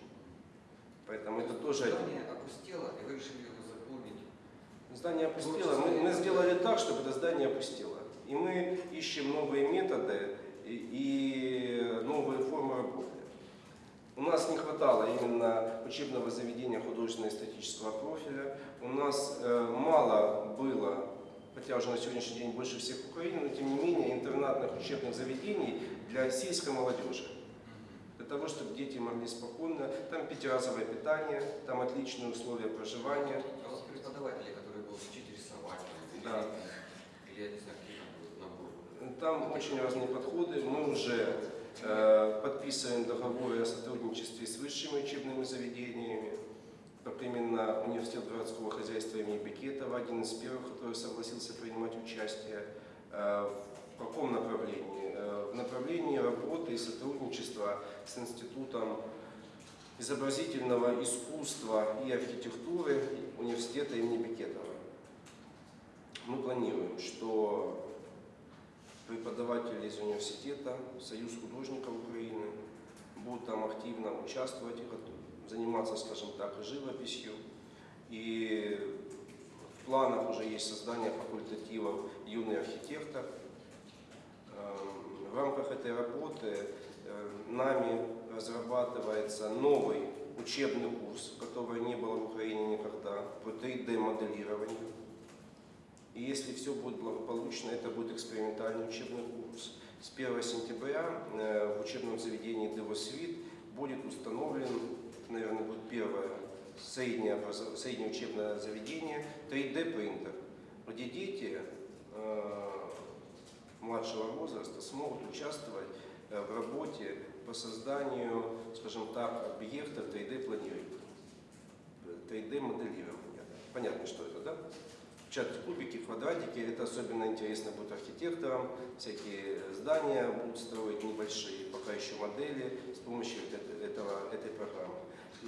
Поэтому это тоже Здание опустело, и вы решили его заполнить. Здание опустело. Мы, мы сделали так, чтобы это здание опустело. И мы ищем новые методы и, и новые формы работы. У нас не хватало именно учебного заведения художественно-эстетического профиля. У нас э, мало было, хотя уже на сегодняшний день больше всех в Украине, но тем не менее интернатных учебных заведений для сельской молодежи. Для того, чтобы дети могли спокойно, там пятиразовое питание, там отличные условия проживания. А вот преподаватели, которые будут учить рисовать, Да. или я не знаю, какие там будут наборы. Там очень разные подходы. Мы уже подписываем договоры о сотрудничестве с высшими учебными заведениями. Как именно университет городского хозяйства имени Бекетова, один из первых, который согласился принимать участие. Э, в каком направлении? Э, в направлении работы и сотрудничества с Институтом изобразительного искусства и архитектуры университета имени Бекетова. Мы планируем, что преподаватели из университета, Союз художников Украины будут там активно участвовать, заниматься, скажем так, живописью. И в планах уже есть создание факультативов «Юный архитектор». Эм, В рамках этой работы э, нами разрабатывается новый учебный курс, которого не было в Украине никогда, по 3D-моделированию. И если все будет благополучно, это будет экспериментальный учебный курс. С 1 сентября э, в учебном заведении «Девосвит» будет установлен, наверное, будет первое среднее, среднее учебное заведение 3D-принтер, где дети э, младшего возраста смогут участвовать э, в работе по созданию, скажем так, объекта 3D-планирования, 3D-моделирования. Понятно, что это, да? Печатать кубики, квадратики, это особенно интересно будет архитекторам, всякие здания будут строить небольшие, пока еще модели с помощью этого, этой программы.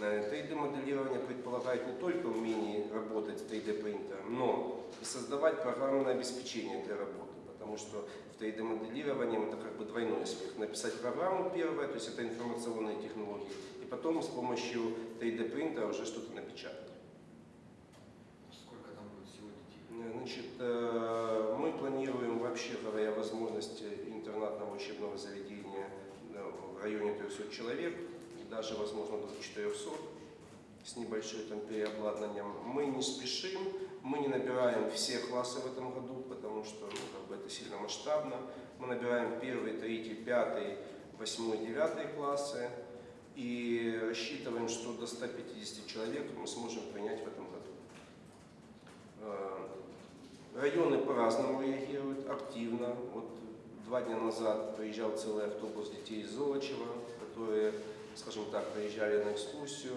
Э, 3D-моделирование предполагает не только умение работать с 3D-принтером, но и создавать программное обеспечение для работы, потому что в 3D-моделировании это как бы двойной успех. Написать программу первое, то есть это информационные технологии, и потом с помощью 3D-принтера уже что-то напечатать. Сколько там будет всего детей? Э, Значит, э, мы планируем, вообще говоря, возможности интернатного учебного заведения э, в районе 300 человек, даже, возможно, до 400 с небольшим там переобладнанием. Мы не спешим, мы не набираем все классы в этом году, потому что ну, как бы это сильно масштабно. Мы набираем первый, третий, пятый, восьмой, девятый классы и рассчитываем, что до 150 человек мы сможем принять в этом году. Районы по-разному реагируют, активно. Вот два дня назад приезжал целый автобус детей из Золочева, которые, скажем так, приезжали на экскурсию.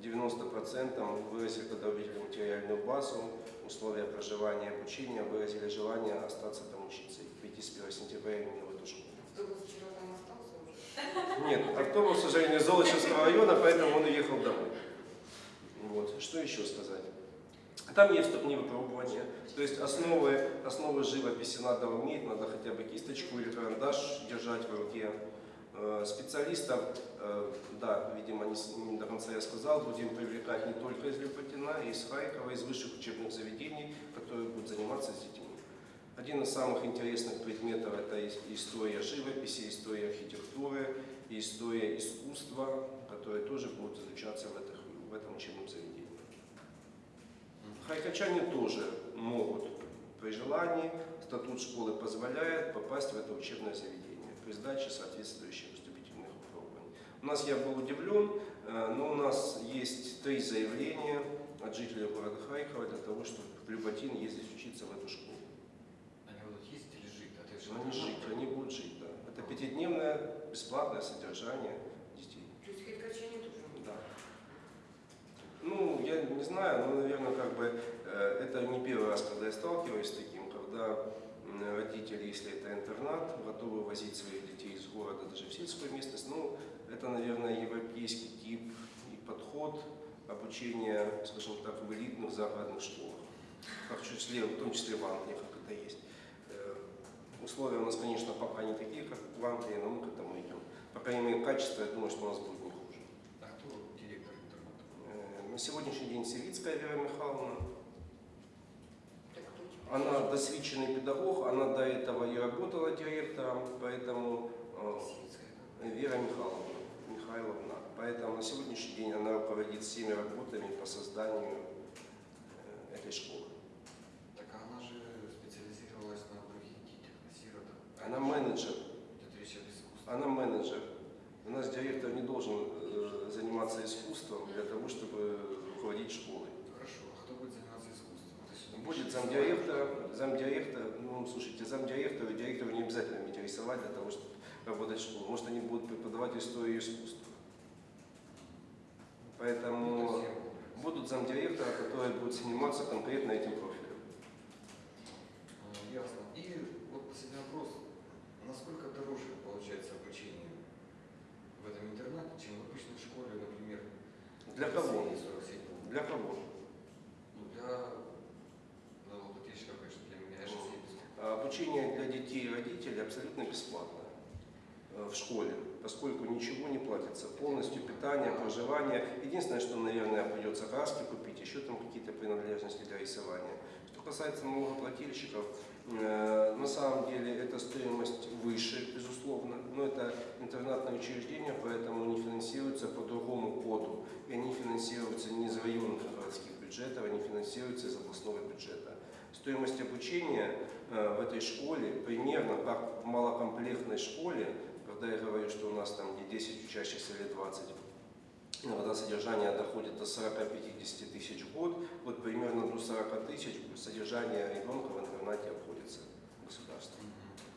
90% выразили, увидели материальную базу, условия проживания и обучения, выразили желание остаться там учиться и прийти с 1 сентября именно в эту школу. Автобус вчера там остался уже? Нет, автобус, к сожалению, из Золочевского района, поэтому он уехал домой. Вот. Что еще сказать? Там есть вступные выпробования. То есть основы, основы живописи надо уметь, надо хотя бы кисточку или карандаш держать в руке. Э, Специалистов, э, да, видимо, не, до конца я сказал, будем привлекать не только из Люпатина, и из Харькова, из высших учебных заведений, которые будут заниматься с детьми. Один из самых интересных предметов – это ис- история живописи, история архитектуры, история искусства, которые тоже будут изучаться в, этих- в этом учебном заведении. Харьковчане тоже могут при желании, статут школы позволяет попасть в это учебное заведение при сдаче соответствующих вступительных выпробований. У нас я был удивлен, э, но у нас есть три заявления от жителей города Харькова для того, чтобы Люботин ездить учиться в эту школу. Они будут ездить или жить? Же Они жить, они будут жить, да. Это пятидневное бесплатное содержание детей. То есть харьковчане тоже будут? Да. Ну, я не знаю, но, наверное, как бы э, это не первый раз, когда я сталкиваюсь с таким, когда родители, если это интернат, готовы возить своих детей из города даже в сельскую местность. Ну, это, наверное, европейский тип и подход обучения, скажем так, в элитных загородных школах. Как в, числе, в том числе в Англии, как это есть. Э, Условия у нас, конечно, пока не такие, как в Англии, но мы к этому идем. По крайней мере, качество, я думаю, что у нас будет не хуже. А кто директор интерната? Э, На сегодняшний день Севицкая Вера Михайловна. Она досвідчений педагог, она до этого и работала директором, поэтому э? Вера Михайловна, Михайловна, поэтому на сегодняшний день она руководит всеми работами по созданию э, этой школы. Так она же специализировалась на других детях, на сиротах. Она менеджер, она менеджер. У нас директор не должен э, заниматься искусством для того, чтобы руководить школой. Хорошо, а кто будет заниматься искусством? Будет замдиректора, замдиректора, ну, слушайте, замдиректора, директору не обязательно уметь рисовать для того, чтобы работать в школе. Может, они будут преподавать историю искусства. Ну, Поэтому я- будут замдиректора, которые будут заниматься конкретно этим профилем. А, Ясно. И вот последний вопрос. Насколько дороже интернате, чем в обычной школе, например, Для кого? России 47? Для кого? Ну, для налогоплательщиков, конечно, для меня. А Обучение для детей и родителей абсолютно бесплатно э, в школе, поскольку ничего не платится. Полностью питание, проживание. Единственное, что, наверное, придется краски купить, еще там какие-то принадлежности для рисования. Что касается налогоплательщиков, на самом деле эта стоимость выше, безусловно, но это интернатное учреждение, поэтому они финансируются по другому коду. И они финансируются не из районных городских бюджетов, они финансируются из областного бюджета. Стоимость обучения э, в этой школе примерно как в малокомплектной школе, когда я говорю, что у нас там где 10 учащихся или 20, иногда содержание доходит до 40-50 тысяч в год, вот примерно до 40 тысяч содержание ребенка в интернате государству.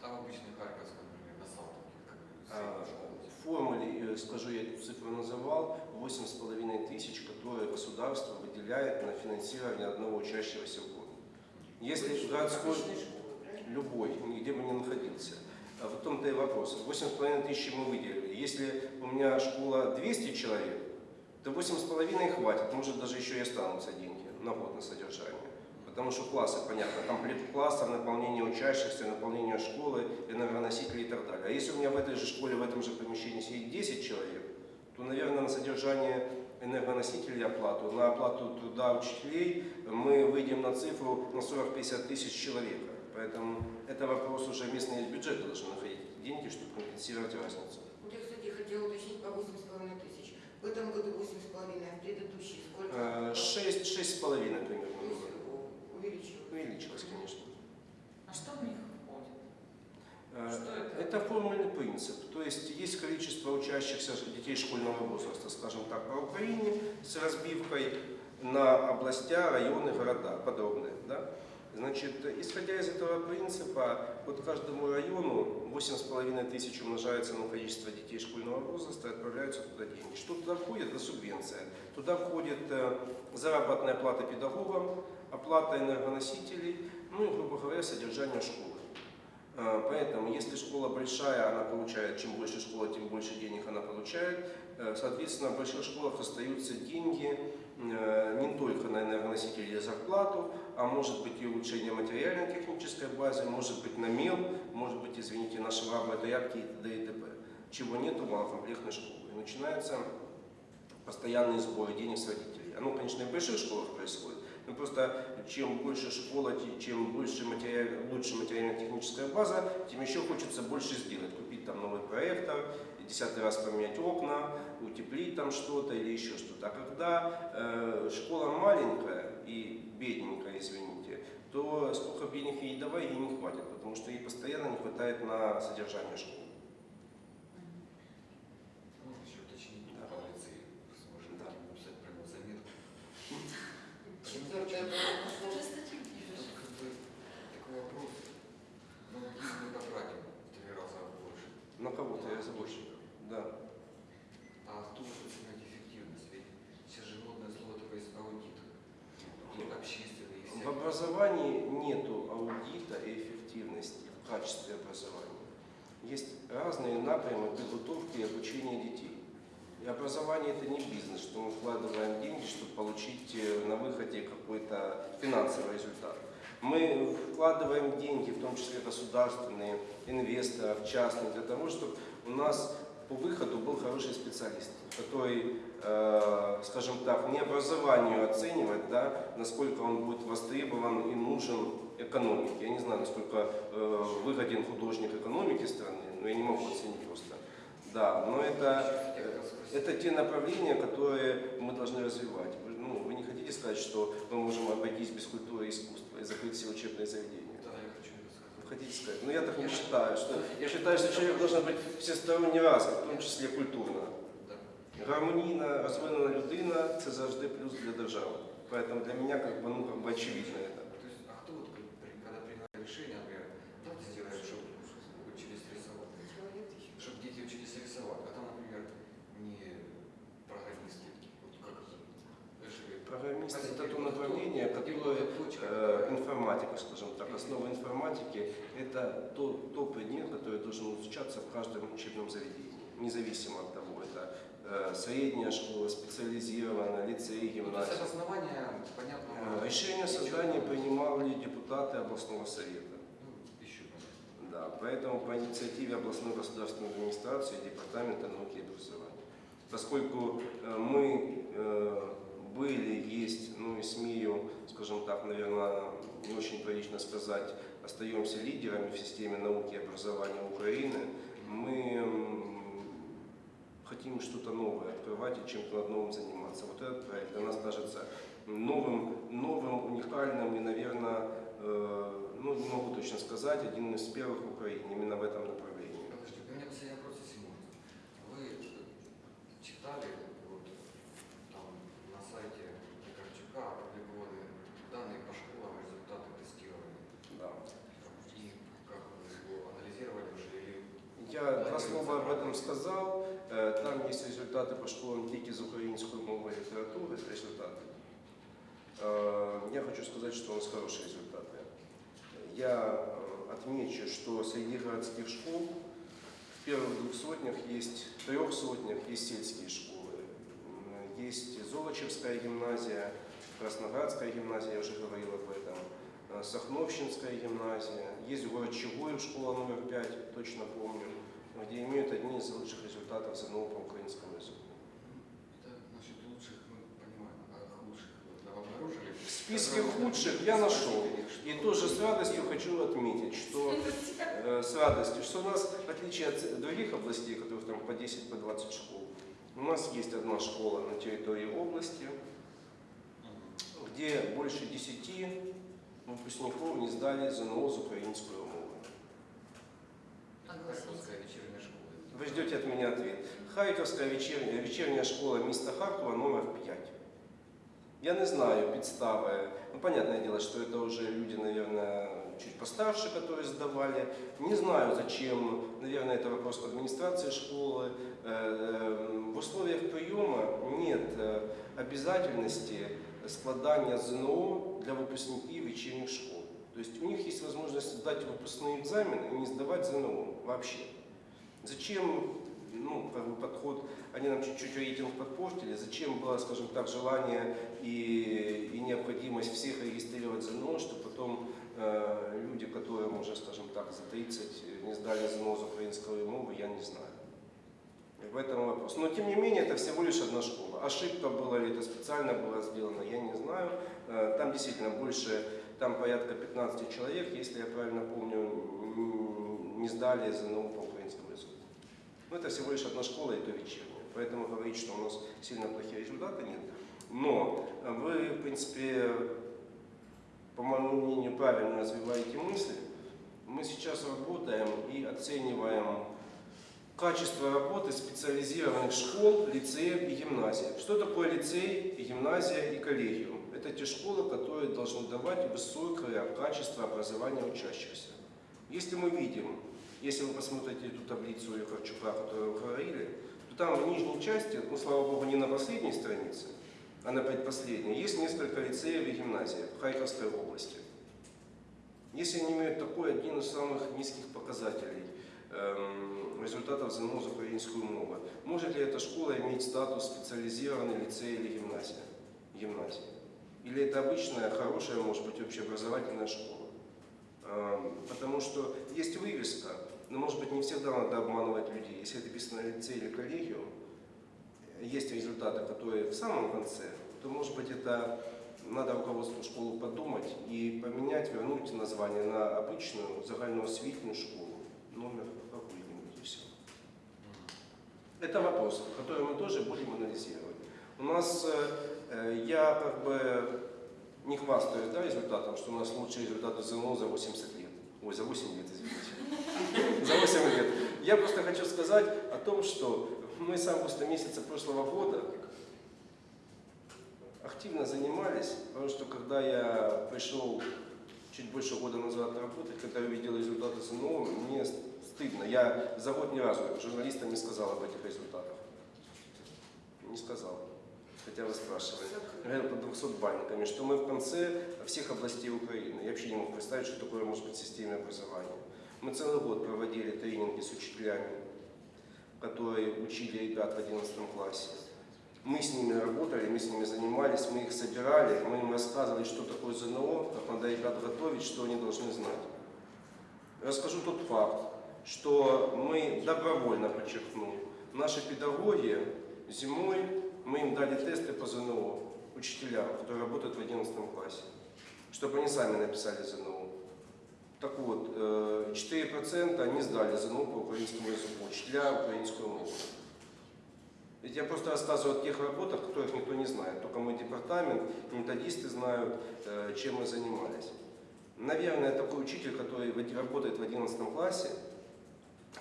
В обычной Харьковской, например, на Салтовке, А? В формуле, э, скажу, я эту цифру называл, 8,5 тысяч, которые государство выделяет на финансирование одного учащегося в год. Если городской, любой, нигде бы не находился. А в том-то и вопрос. 8,5 тысяч мы выделили. Если у меня школа 200 человек, то 8,5 хватит, может даже еще и останутся деньги на год на содержание. Потому что классы, понятно, комплект класса, наполнение учащихся, наполнение школы, энергоносители и так далее. А если у меня в этой же школе, в этом же помещении сидит 10 человек, то, наверное, на содержание энергоносителей оплату, на оплату труда учителей мы выйдем на цифру на 40-50 тысяч человека. Поэтому это вопрос уже местные бюджеты должны находить деньги, чтобы компенсировать разницу. Я, кстати, хотела уточнить по 8,5 тысяч. В этом году 8,5, а в предыдущий сколько? 6, 6,5 примерно То есть было. О, увеличилось. Конечно. А что в них входит? Э, Что это? Это формульный принцип. То есть есть количество учащихся детей школьного возраста, скажем так, по Украине с разбивкой на областя, районы, города, подробные. Да? Значит, исходя из этого принципа, вот каждому району 8,5 тысяч умножается на количество детей школьного возраста и отправляются туда деньги. Что туда входит? Это субвенция. Туда входит э, заработная плата педагогам, оплата энергоносителей, ну и, грубо говоря, содержание школы. Э, Поэтому, если школа большая, она получает, чем больше школа, тем больше денег она получает. Э, Соответственно, в больших школах остаются деньги э, не только на энергоносители и зарплату, а может быть и улучшение материально-технической базы, может быть на мел, может быть, извините, на швабры, тряпки и т.д. и т.п. Чего нет у малокомплектной школы. И начинаются постоянные сборы денег с родителей. Оно, конечно, и в больших школах происходит, но просто чем больше школа, чем больше материаль, лучше материально-техническая база, тем еще хочется больше сделать. Купить там новый проектор, десятый раз поменять окна, утеплить там что-то или еще что-то. А когда э, школа маленькая и бедненькая, извините, то сколько бы денег ей давай, ей не хватит, потому что ей постоянно не хватает на содержание школы. четвертое было Даже статью пишешь. Как бы такой вопрос. Ну, мы мы потратим три раза больше. На кого-то я больше. Да. А тут оценивать эффективность, ведь все животные слотываются аудит. И общественные. В образовании нету аудита и эффективности в качестве образования. Есть разные напрямы подготовки и обучения детей. И образование это не бизнес, что мы вкладываем деньги, чтобы получить э, на выходе какой-то финансовый результат. Мы вкладываем деньги, в том числе государственные, инвесторов, частных, для того, чтобы у нас по выходу был хороший специалист, который, э, скажем так, не образованию оценивать, да, насколько он будет востребован и нужен экономике. Я не знаю, насколько э, выгоден художник экономики страны, но я не могу оценить просто. Да, но это, э, это те направления, которые мы должны развивать. Вы, ну, вы не хотите сказать, что мы можем обойтись без культуры и искусства и закрыть все учебные заведения? Да, я хочу это сказать. Вы хотите сказать? Ну я так не считаю. Что, я считаю, что человек должен быть всесторонне развит, в тому числі культурно. Да. Гармонійна, розвинена людина – це завжди плюс для держави. Поэтому для меня как бы, ну, как бы очевидно это. То есть, а кто вот, при- при- когда принимает решение, например, давайте сделаем, чтобы учились рисовать, чтобы дети учились рисовать, а там, например, не программисты, вот как это, Программист – это то направление, которое э, информатика, скажем так, основа информатики – это то, то предмет, который должен изучаться в каждом учебном заведении, независимо от того, это э, средняя школа, специализированная, лицей, Ну, гимназия. обоснование, понятно. Э, Решение о создании принимали депутаты областного совета. Ну. Да, поэтому по инициативе областной государственной администрации и Департамента науки и образования. Поскольку э, мы э, были, есть, ну и смею, скажем так, наверное, не очень прилично сказать, остаемся лидерами в системе науки и образования Украины, мы хотим что-то новое открывать и чем-то новым заниматься. Вот этот проект для нас кажется новым, новым, уникальным и, наверное, э, ну, не могу точно сказать, один из первых в Украине именно в этом направлении. Подожди, у меня последний вопрос, если можно. Вы читали вот там на сайте Пикарчука опубликованы данные по школам, результаты тестирования. Да. И как вы его анализировали уже или Я два слова об этом сказал. Э, Там есть результаты по школам тільки з української мови і літератури, результати. Э, Я хочу сказать, что у нас хорошие результаты. Я э, отмечу, что среди городских школ в первых двух сотнях есть, в трех сотнях есть сельские школы. М, Есть Золочевская гимназия, Красноградская гимназия, я уже говорил об этом, э, Сахновщинская гимназия, есть город Чугуев, школа номер 5, точно помню, где имеют одни из лучших результатов ЗНО по украинскому языку. это насчет лучших мы понимаем, а худших вы обнаружили? В списке худших я нашел. И тоже с радостью хочу отметить, что э, с радостью, что у нас, в отличие от других областей, которых там по 10, по 20 школ, у нас есть одна школа на территории области, где больше 10 выпускников не сдали ЗНО з української мови. Вы ждете от меня ответ. Харьковская вечерняя, вечерняя школа міста Харкова номер 5. Я не знаю підстави. Ну, понятное дело, что это уже люди, наверное, чуть постарше, которые сдавали. Не знаю, зачем. Наверное, это вопрос администрации школы. Э, э, В условиях приема нет э, обязательности складания ЗНО для выпускников вечерних школ. То есть у них есть возможность сдать выпускные экзамены и не сдавать ЗНО вообще. Зачем, ну, как бы подход, они нам чуть-чуть рейтинг подпортили, зачем было, скажем так, желание и, и необходимость всех регистрировать ЗНО, что потом э, люди, которым уже, скажем так, за 30 не сдали ЗНО за украинскую мову, я не знаю. В этом вопрос. Но тем не менее, это всего лишь одна школа. Ошибка была ли это специально было сделано, я не знаю. Э, Там действительно больше, там порядка 15 человек, если я правильно помню, не сдали ЗНО по. Но это всего лишь одна школа, и то вечерняя. Поэтому говорить, что у нас сильно плохие результаты, нет. Но вы, в принципе, по моему мнению, правильно развиваете мысли. Мы сейчас работаем и оцениваем качество работы специализированных школ, лицеев и гимназий. Что такое лицей, гимназия и коллегиум? Это те школы, которые должны давать высокое качество образования учащихся. Если мы видим, если вы посмотрите эту таблицу Харчука, которую вы говорили, то там в нижней части, ну слава богу, не на последней странице, а на предпоследней, есть несколько лицеев и гимназий в Харьковской области. Если они имеют такой один из самых низких показателей эм, результатов ЗНО за украинскую мову, может ли эта школа иметь статус специализированный лицей или гимназия? гимназии? Или это обычная, хорошая, может быть, общеобразовательная школа? Эм, Потому что есть вывеска, но, может быть, не всегда надо обманывать людей. Если это написано лицей или коллегиум, есть результаты, которые в самом конце, то, может быть, это надо руководству школы подумать и поменять, вернуть название на обычную загальноосвітнюю школу, номер какой-нибудь и все. Это вопрос, который мы тоже будем анализировать. У нас, э, э, я как бы не хвастаюсь да, результатом, что у нас лучшие результаты ЗНО за 80 лет. Ой, за 8 лет, извините. За 8 лет. Я просто хочу сказать о том, что мы с августа месяца прошлого года активно занимались, потому что когда я пришел чуть больше года назад работать, когда я увидел результаты ЗНО, мне стыдно. Я за год ни разу журналистам не сказал об этих результатах. Не сказал. Хотя вы спрашивали. Говорил под 200 бальниками, что мы в конце всех областей Украины. Я вообще не мог представить, что такое может быть системное образование. Мы целый год проводили тренинги с учителями, которые учили ребят в 11 классе. Мы с ними работали, мы с ними занимались, мы их собирали, мы им рассказывали, что такое ЗНО, как надо ребят готовить, что они должны знать. Расскажу тот факт, что мы добровольно, подчеркну, наши педагоги зимой, мы им дали тесты по ЗНО, учителям, которые работают в 11 классе, чтобы они сами написали ЗНО. Так вот, э, 4% они сдали ЗНО по украинскому языку, учителя украинскую мову. Ведь я просто рассказываю о тех работах, которых никто не знает. Только мой департамент, методисты знают, э, чем мы занимались. Наверное, такой учитель, который работает в 11 классе,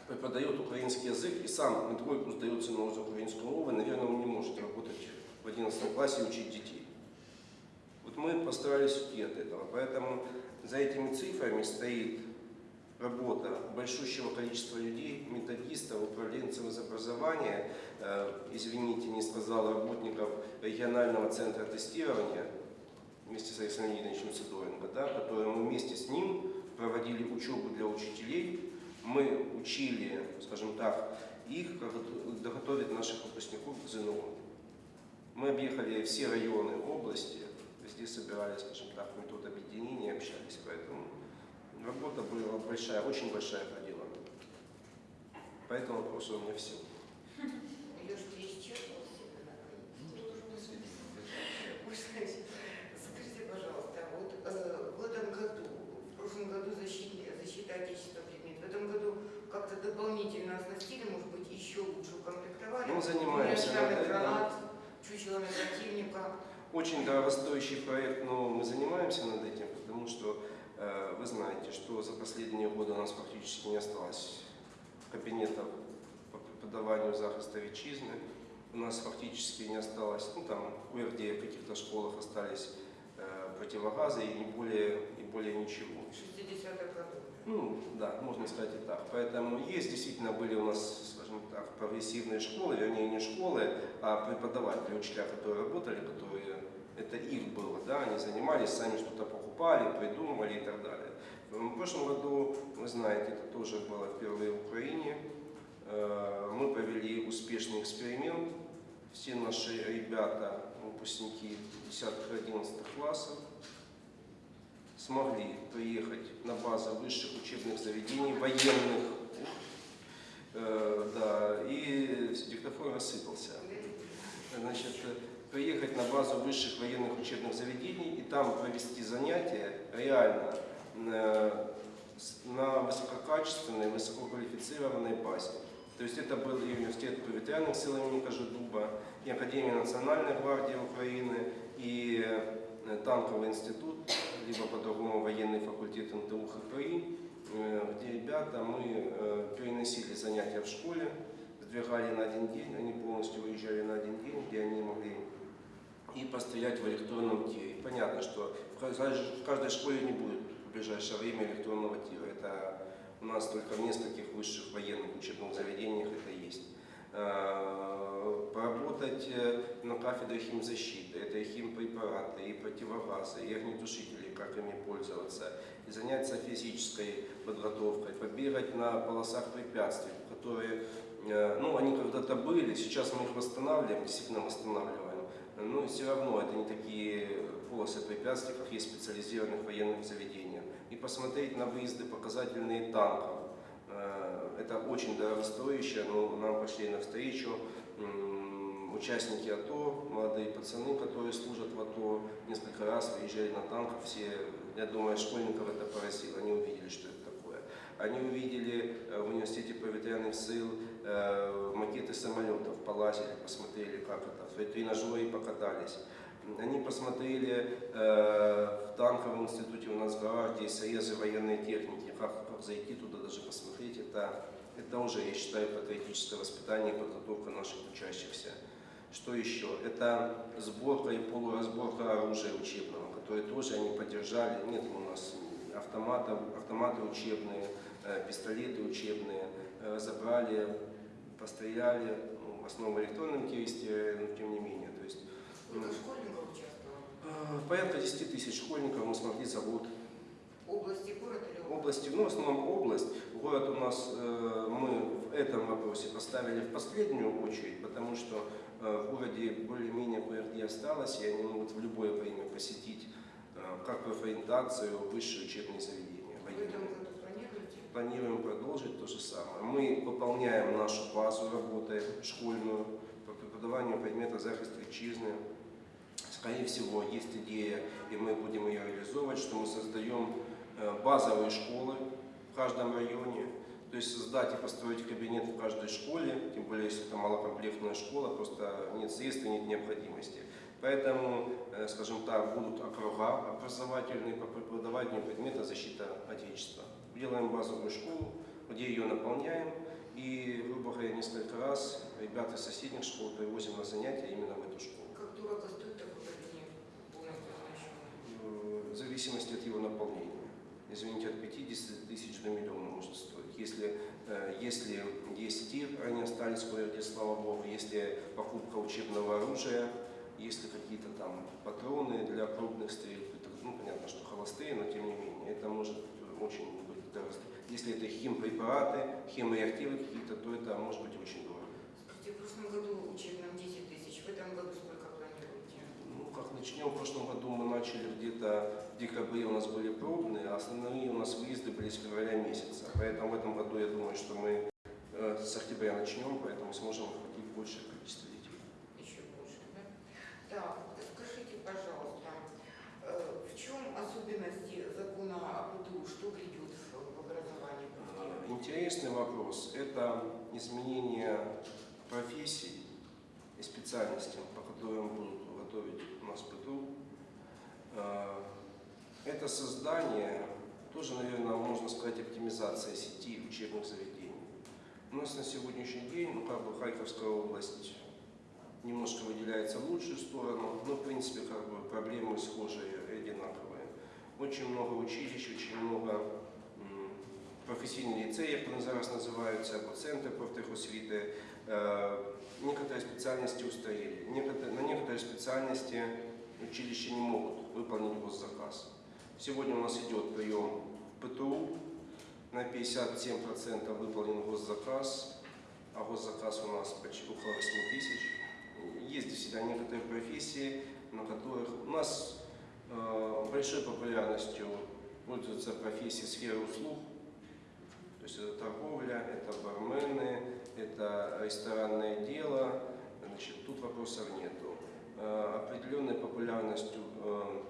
преподает украинский язык и сам на двойку сдает ЗНО за украинскую мову, наверное, он не может работать в 11 классе и учить детей. Вот мы постарались уйти от этого. Поэтому за этими цифрами стоит работа большущего количества людей, методистов, управленцев из образования, э, извините, не сказал, работников регионального центра тестирования, вместе с Александром Леонидовичем Сидоренко, да, которые мы вместе с ним проводили учебу для учителей, мы учили, скажем так, их, как готовить наших выпускников к ЗНО. Мы объехали все районы области, везде собирались, скажем так, объединения, общались, поэтому работа была большая, очень большая проделана. По этому вопросу у меня все. Леш, ты исчерпал себя наконец? Скажите, пожалуйста, вот э, в этом году, в прошлом году защита, защита отечества предмет, в этом году как-то дополнительно оснастили, может быть, еще лучше укомплектовали? Ну, занимаемся гранат, чучелами противника. Очень дорогостоящий проект, но мы занимаемся над этим, потому что э, вы знаете, что за последние годы у нас практически не осталось кабинетов по преподаванию захиста витчизны. У нас фактически не осталось, ну там кое-где в каких-то школах остались э, противогазы и не более, и более ничего. 60-х годов. Ну, да, можно сказать и так. Поэтому есть, действительно, были у нас, скажем так, прогрессивные школы, вернее, не школы, а преподаватели, учителя, которые работали, которые, это их было, да, они занимались, сами что-то покупали, придумывали и так далее. В прошлом году, вы знаете, это тоже было впервые в Украине, Э, мы провели успешный эксперимент. Все наши ребята, выпускники 10-11 классов, смогли приехать на базу высших учебных заведений, военных, э, да, и диктофон рассыпался. Значит, приехать на базу высших военных учебных заведений и там провести занятия реально э, на высококачественной, высококвалифицированной базе. То есть это был и университет повітряних сил имени Кожедуба, и Академия Национальной гвардии Украины, и э, танковый институт, либо по-другому военный факультет НТУ ХПИ, э, где ребята, мы э, переносили занятия в школе, сдвигали на один день, они полностью выезжали на один день, где они могли и постоять в электронном тире. Понятно, что в каждой, школе не будет в ближайшее время электронного тира. Это у нас только в нескольких высших военных учебных заведениях это э, поработать э, на кафедре химзащиты, это и химпрепараты, и противогазы, и огнетушители, как ими пользоваться, и заняться физической подготовкой, побегать на полосах препятствий, которые, э, ну, они когда-то были, сейчас мы их восстанавливаем, действительно восстанавливаем, но все равно это не такие полосы препятствий, как есть в специализированных военных заведениях. И посмотреть на выезды показательные танков. Это очень дорогостоящее, но нам пошли навстречу участники АТО, молодые пацаны, которые служат в АТО, несколько раз выезжали на танках, все, я думаю, школьников это поразило, они увидели, что это такое. Они увидели э, в университете повітряных сил э, макеты самолетов, полазили, посмотрели, как это, в тренажере покатались. Они посмотрели э, в танковом институте у нас в есть срезы военной техники, как зайти туда даже посмотреть, это, это уже, я считаю, патриотическое воспитание и подготовка наших учащихся. Что еще? Это сборка и полуразборка оружия учебного, которое тоже они поддержали. Нет у нас автоматов, автоматы учебные, э, пистолеты учебные, э, забрали, постреляли, ну, в основном в электронном но тем не менее. То есть, Сколько школьников участвовало? э, порядка 10 тысяч школьников мы смогли за год. Области, город или область? Области, ну, в основном область. Город у нас э, мы в этом вопросе поставили в последнюю очередь, потому что э, в городе более-менее кое-где осталось, и они могут в любое время посетить э, как профориентацию, высшие учебные заведения. В этом военные. году планируете? Планируем продолжить то же самое. Мы выполняем нашу базу работы школьную по преподаванию предмета захист вітчизни. Скорее всего, есть идея, и мы будем ее реализовывать, что мы создаем базовые школы в каждом районе. То есть создать и построить кабинет в каждой школе, тем более, если это малокомплектная школа, просто нет средств и нет необходимости. Поэтому, э, скажем так, будут округа образовательные по преподаванию предмета защита Отечества. Делаем базовую школу, где ее наполняем, и, грубо говоря, несколько раз ребят из соседних школ привозим на занятия именно в эту школу. Как дорого стоит такой кабинет? Э, в зависимости от его наполнения. Извините, от 50 тысяч до миллиона может стоить. Если, э, если есть тир, они остались кое-где, слава богу, если покупка учебного оружия, если какие-то там патроны для крупных стрельб, ну, понятно, что холостые, но тем не менее, это может очень быть дорого. Если это химпрепараты, химреактивы какие-то, то это может быть очень дорого. Скажите, в прошлом году учебном 10 тысяч, в этом году? Как начнем, в прошлом году мы начали где-то в декабре у нас были пробные, а основные у нас выезды были с февраля месяца. Поэтому в этом году я думаю, что мы э, с октября начнем, поэтому сможем охватить большее количество детей. Еще больше, да? Так, скажите, пожалуйста, э, в чем особенности закона о ПТУ? Что грядет в образовании? Э, Интересный вопрос – это изменение профессий и специальностей, по которым будут готовить у нас ПТУ. Э, Это создание, тоже, наверное, можно сказать, оптимизация сети учебных заведений. У нас на сегодняшний день, ну, как бы Харьковская область немножко выделяется в лучшую сторону, но, в принципе, как бы проблемы схожие и одинаковые. Очень много училищ, очень много м, професійні ліцеї, як вони зараз називаються, або центри профтехосвіти. Е, Некоторые специальности устарели. На некоторые специальности училища не могут выполнить госзаказ. Сегодня у нас идет прием ПТУ, на 57% выполнен госзаказ, а госзаказ у нас почти около 8 тысяч. Есть действительно некоторые профессии, на которых у нас э, большой популярностью пользуются профессии сферы услуг, то есть это торговля, это бармены, это ресторанное дело, значит, тут вопросов нету. Э, Определенной популярностью э,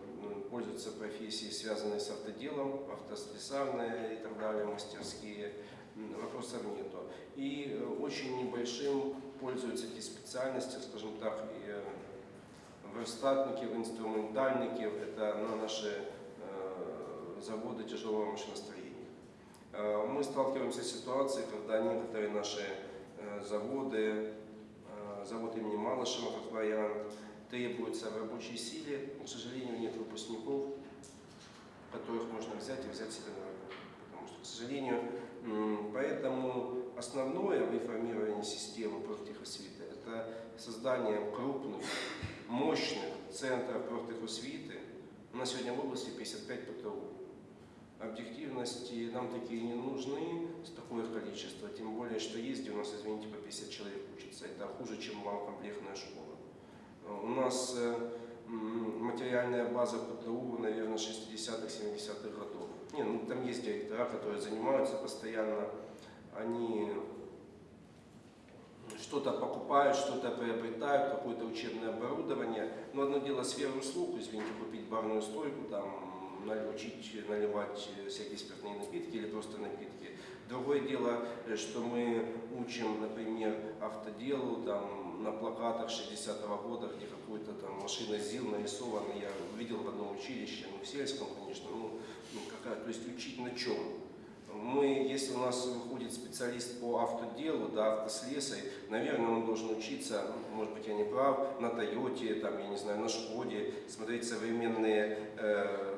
пользуются профессии, связанные с автоделом, автослесарные и так далее, мастерские, вопросов нету. И э, очень небольшим пользуются эти специальности, скажем так, и верстатники, инструментальники, это на наши заводы тяжелого машиностроения. Мы сталкиваемся с ситуацией, когда некоторые наши заводы, завод имени Малышева, как вариант, требуются в рабочей силе, к сожалению, нет выпускников, которых можно взять и взять себе на работу. Потому полностью, к сожалению. Поэтому основное в реформировании системы профтехосвиты – это создание крупных, мощных центров профтехосвиты. У нас сегодня в области 55 ПТУ. Объективности нам такие не нужны с количество, тем более, что есть, у нас, извините, по 50 человек учатся. Это хуже, чем малокомплектная школа. Э, У нас э, материальная база ПТУ, наверное, 60-х, 70-х годов. Не, ну там есть директора, которые занимаются постоянно, они что-то покупают, что-то приобретают, какое-то учебное оборудование. Но одно дело сфера услуг, извините, купить барную стойку, там, учить наливать всякие спиртные напитки или просто напитки. Другое дело, э, что мы учим, например, автоделу, там, на плакатах 60-го года, где какой-то там машина ЗИЛ нарисована, я видел в одном училище, ну, в сельском, конечно, ну, ну, какая, то есть учить на чем? Мы, если у нас выходит специалист по автоделу, да, автослесарь, наверное, он должен учиться, может быть, я не прав, на Тойоте, там, я не знаю, на Шкоде, смотреть современные, э,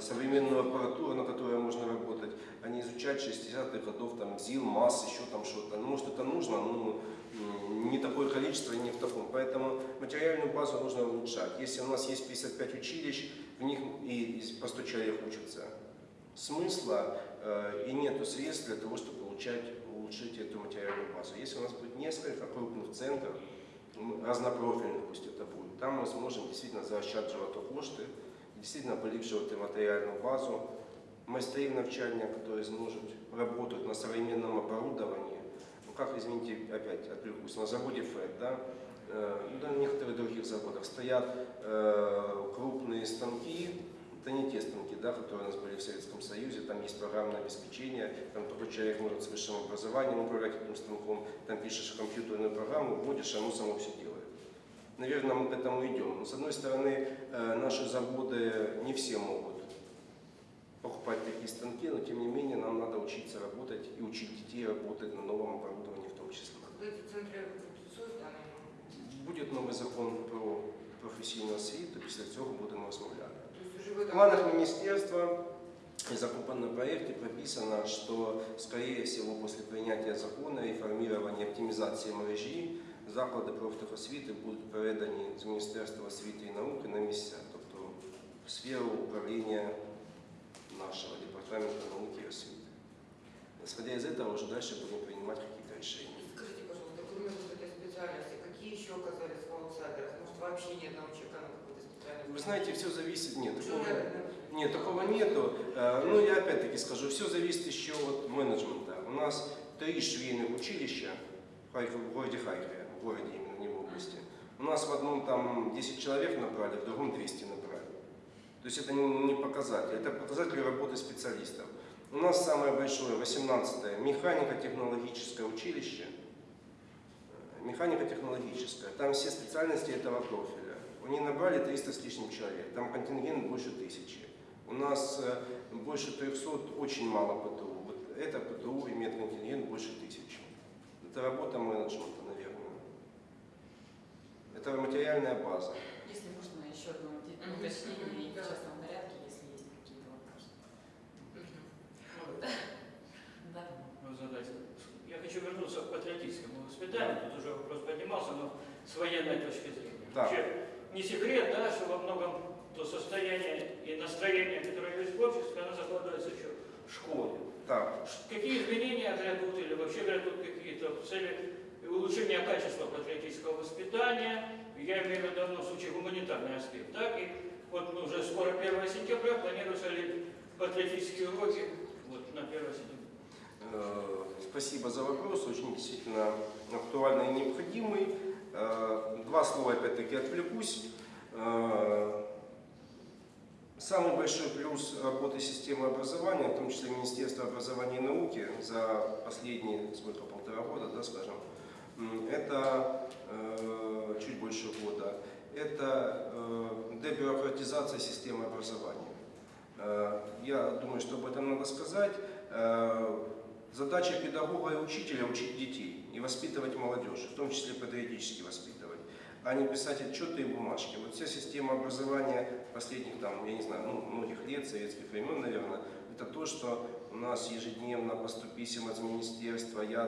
современную аппаратуру, на которой можно работать, а не изучать 60-х годов, там, ЗИЛ, МАС, еще там что-то. Ну, может, это нужно, но не такое количество, и не в таком. Поэтому материальную базу нужно улучшать. Если у нас есть 55 училищ, в них и по 100 человек учатся, смысла э, и нету средств для того, чтобы получать, улучшить эту материальную базу. Если у нас будет несколько крупных центров, разнопрофильных пусть это будет, там мы сможем действительно заощаджувати кошти, действительно поліпшувати материальную базу, майстрів навчання, которые сможет работать на современном оборудовании. Ну как, извините, опять отвлекусь, на заводе ФЭД, да, э, ну, на некоторых других заводах стоят э, крупные станки, это не те станки, да, которые у нас были в Советском Союзе, там есть программное обеспечение, там такой человек может с высшим образованием управлять этим станком, там пишешь компьютерную программу, вводишь, оно само все делает. Наверное, мы к этому идем. Но, с одной стороны, э, наши заводы не все могут покупать такие станки, но тем не менее нам надо учиться работать и учить детей работать на новом оборудовании в том числе. Когда эти центры будут созданы, Буде новий закон про професійну освіту, після цього будемо розмовляти. то есть уже в В этом планах министерства и закупленном проекте прописано, что, скорее всего, после принятия закона и формирования оптимизации мережі, заклади профтехосвіти будуть передані з Міністерства освіти і науки на місця, тобто в сферу управління нашего Департамента науки и освіти. Исходя из этого, уже дальше будем принимать какие-то решения. Скажите, пожалуйста, кроме вот этой специальности, какие еще оказались в аутсайдерах? Может, вообще ни одного человека на какой-то специальности? Вы знаете, все зависит, нет, такого, Нет, такого нету. Э, Ну, я опять-таки скажу, все зависит еще от менеджмента. У нас три швейных училища в Харькове, в городе Харькове, в городе именно, не в области. У нас в одном там 10 человек набрали, в другом 200 набрали. То есть это не показатель, это показатель работы специалистов. У нас самое большое, 18-е, механико-технологическое училище. Механико-технологическое. Там все специальности этого профиля. Они набрали 300 с лишним человек. Там контингент больше тысячи. У нас э, больше 300, очень мало ПТУ. Вот это ПТУ имеет контингент больше тысячи. Это работа менеджмента, наверное. Это материальная база. Если можно, еще одно Мгм. уточнение Мгм. в Да. частном порядке, если есть какие-то вопросы. Да. Ну, задать. Я хочу вернуться к патриотическому воспитанию. Тут уже вопрос поднимался, но с военной точки зрения. Да. Вообще, не секрет, да, что во многом то состояние и настроение, которое есть в обществе, оно закладывается еще в школе. Так, Ш- Какие изменения грядут или вообще грядут какие-то в цели улучшения качества патриотического воспитания, я имею в виду в данном случае гуманитарный аспект, так? И вот ну, уже скоро 1 сентября планируются ли патриотические уроки вот, на 1 сентября? Э, Спасибо за вопрос, очень действительно актуальный и необходимый. Э, Два слова опять-таки отвлекусь. Э, Самый большой плюс работы системы образования, в том числе Министерства образования и науки за последние, сколько, полтора года, да, скажем, это чуть больше года, это э, дебюрократизация системы образования. Э, Я думаю, что об этом надо сказать. Э, Задача педагога и учителя – учить детей и воспитывать молодежь, в том числе патриотически воспитывать, а не писать отчеты и бумажки. Вот вся система образования последних, там, я не знаю, ну, многих лет, советских времен, наверное, Это то, что у нас ежедневно по 100 писем из министерства, я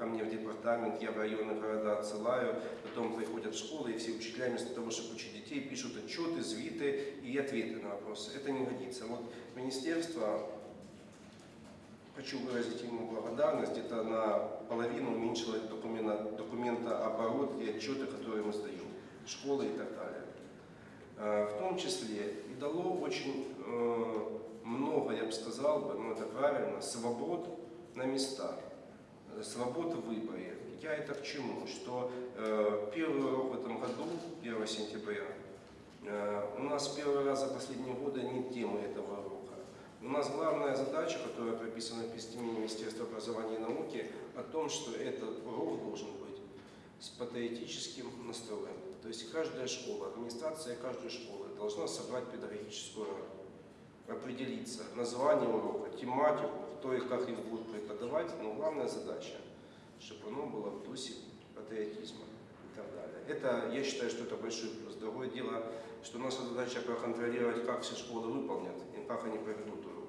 ко мне в департамент, я в районы города отсылаю, потом приходят в школы, и все учителя вместо того, чтобы учить детей, пишут отчеты, звиты и ответы на вопросы. Это не годится. Вот министерство, хочу выразить ему благодарность, где-то на половину уменьшило документа, документооборот и отчеты, которые мы сдаем, школы и так далее. Э, В том числе и дало очень э, много, я бы сказал, бы, ну это правильно, свобод на местах, свобод в выборе. Я это к чему? Что э, первый урок в этом году, 1 сентября, э, у нас первый раз за последние годы нет темы этого урока. У нас главная задача, которая прописана в письме Министерства образования и науки, о том, что этот урок должен быть с патриотическим настроем. То есть каждая школа, администрация каждой школы должна собрать педагогическую роль, определиться название урока, тематику, кто и как их будет преподавать, но главная задача, чтобы оно было в духе патриотизма и так далее. Это, я считаю, что это большой плюс. Другое дело, что наша задача проконтролировать, как все школы выполнят и как они проведут урок.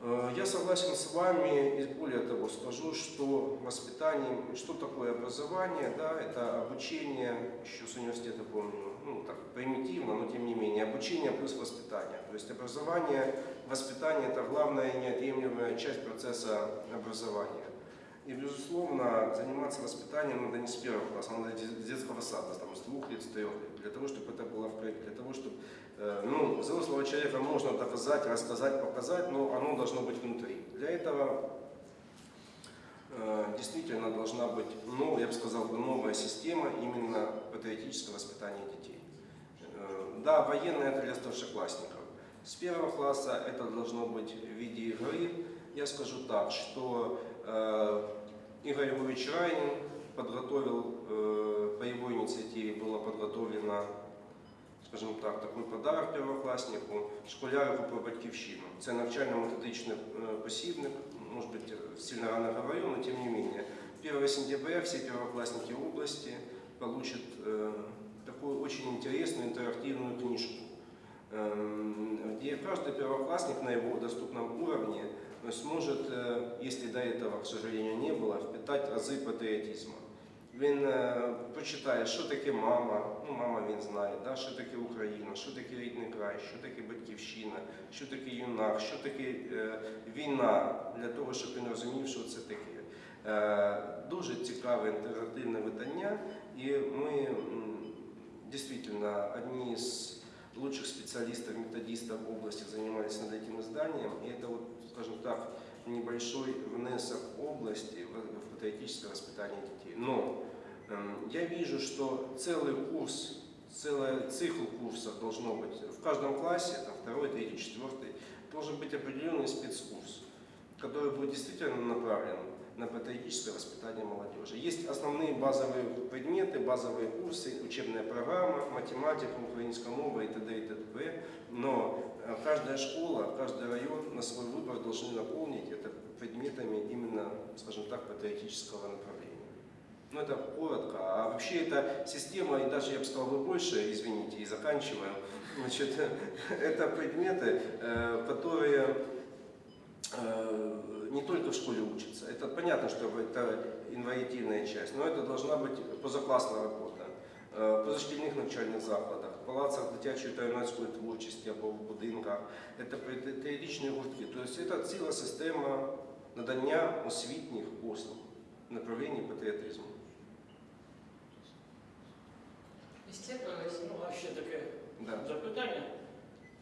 Э, Я согласен с вами и более того скажу, что воспитание, что такое образование, да, это обучение, еще с университета помню, ну так примитивно, но тем не менее, обучение плюс воспитание. То есть образование, воспитание это главная и неотъемлемая часть процесса образования. И, безусловно, заниматься воспитанием надо не с первого класса, надо с детского сада, там, с двух лет, с трех лет, для того, чтобы это было в проекте, для того, чтобы Э, ну, взрослого человека можно доказать, рассказать, показать, но оно должно быть внутри. Для этого э, действительно должна быть, ну, я бы сказал, новая система именно патриотического воспитания детей. Э, да, военное это для старшеклассников. С первого класса это должно быть в виде игры. Я скажу так, что э, Игорь Львович Райнин подготовил, э, по его инициативе было подготовлено скажімо так, такий подарок первокласнику, школярику про батьківщину. Це навчально-методичний э, посібник, может быть, сильно рано говорю, но тем не менее. 1 сентября все первоклассники области получат э, такую очень интересную интерактивную книжку, э, где каждый первоклассник на его доступном уровне сможет, э, если до этого, к сожалению, не было, впитать азы патриотизма. Він е, почитає, що таке мама, ну мама він знає, да, що таке Україна, що таке рідний край, що таке батьківщина, що таке юнак, що таке е, війна, для того, щоб він розумів, що це таке. Е, дуже цікаве інтерактивне видання, і ми м, дійсно одні з лучших специалистов, методистов области занимались над этим изданием, и это вот, скажем так, небольшой внесок области в патриотическое воспитание детей. Но эм, я вижу, что целый курс, целый цикл курсов должно быть в каждом классе, там второй, третий, четвертый, должен быть определенный спецкурс, который будет действительно направлен на патриотическое воспитание молодежи. Есть основные базовые предметы, базовые курсы, учебная программа, математика, украинская мова и т.д. и т.п. Но э, каждая школа, каждый район на свой выбор должны наполнить это предметами именно, скажем так, патриотического направления. Ну, это коротко. А вообще эта система, и даже я бы сказал бы больше, извините, и заканчиваю, значит, это предметы, э, которые не только в школе учатся. Это понятно, что это инваритивная часть, но это должна быть позаклассная работа. Е, По дошкільних навчальних закладах, в палацах дитячої та юнацької творчості або в будинках, це патріотичні гуртки. Тобто це ціла система надання освітніх послуг в направленні патріотизму. Исчерпывалось? Ну, а ще таке Да. запитання,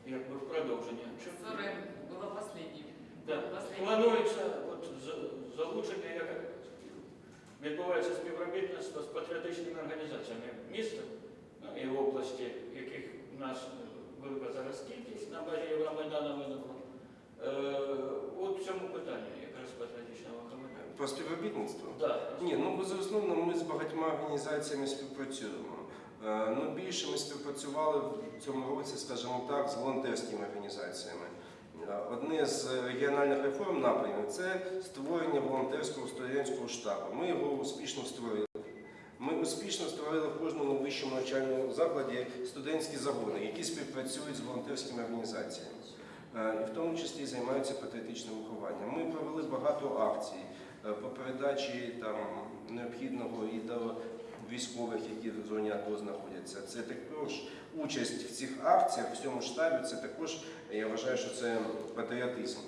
якби в продовження. Чи- Которое было последним. Да. Планується от, залучення, як відбувається співробітництво з патріотичними організаціями міста ну, і в області, яких у нас велика зараз кількість на базі Євромайдану виникла. Е, от в цьому питанні якраз патріотичного комітету. Про співробітництво? Да. Ні, ну безусловно, ми з багатьма організаціями співпрацюємо. Е, Ну, більше ми співпрацювали в цьому році, скажімо так, з волонтерськими організаціями. Е, Одне з регіональних реформ напрямів це створення волонтерського студентського штабу. Ми його успішно створили. Ми успішно створили в кожному вищому навчальному закладі студентські загони, які співпрацюють з волонтерськими організаціями. е, і в тому числі займаються патріотичним вихованням. Ми провели багато акцій е, по передачі там необхідного і до військових, які в зоні АТО знаходяться. Це також участь в цих акціях, в цьому штабі. Це також я вважаю, що це патріотизм.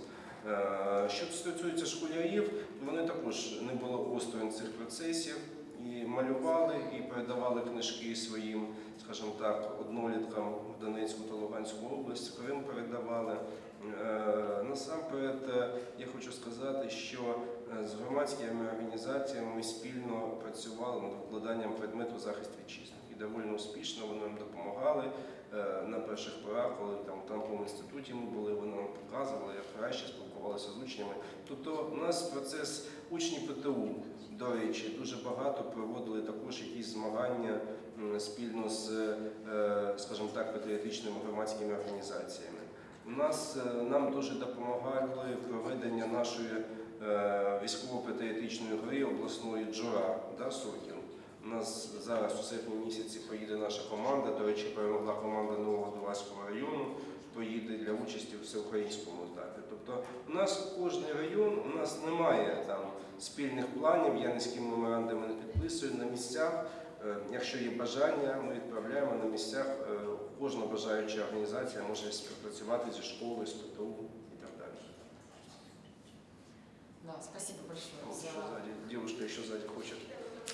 Е, Що стосується школярів, вони також не були осторонь цих процесів і малювали, і передавали книжки своїм, скажімо так, одноліткам в Донецьку та Луганську область, Крим передавали. Е, Насамперед, е, я хочу сказати, що з громадськими організаціями спільно працювали над викладанням предмету захист вітчизни. І доволі успішно вони нам допомагали е, на перших порах, коли там в танковому інституті ми були, вони нам показували, як краще спілкувалися з учнями. Тобто у нас процес учні ПТУ, до речі, дуже багато проводили також якісь змагання спільно з, е, скажімо так, патріотичними громадськими організаціями. У нас е, нам дуже допомагали проведення нашої е, військово-патріотичної гри обласної Джора да, Сокіл. У нас зараз у серпні місяці поїде наша команда. До речі, перемогла команда Нового Дуварського району. Поїде для участі у всеукраїнському етапі. Тобто у нас кожен район, у нас немає там спільних планів, я ні з ким меморандуми не підписую на місцях. Е, Якщо є бажання, ми відправляємо на місцях. е, Кожна бажаюча організація може співпрацювати зі школою, з ПТУ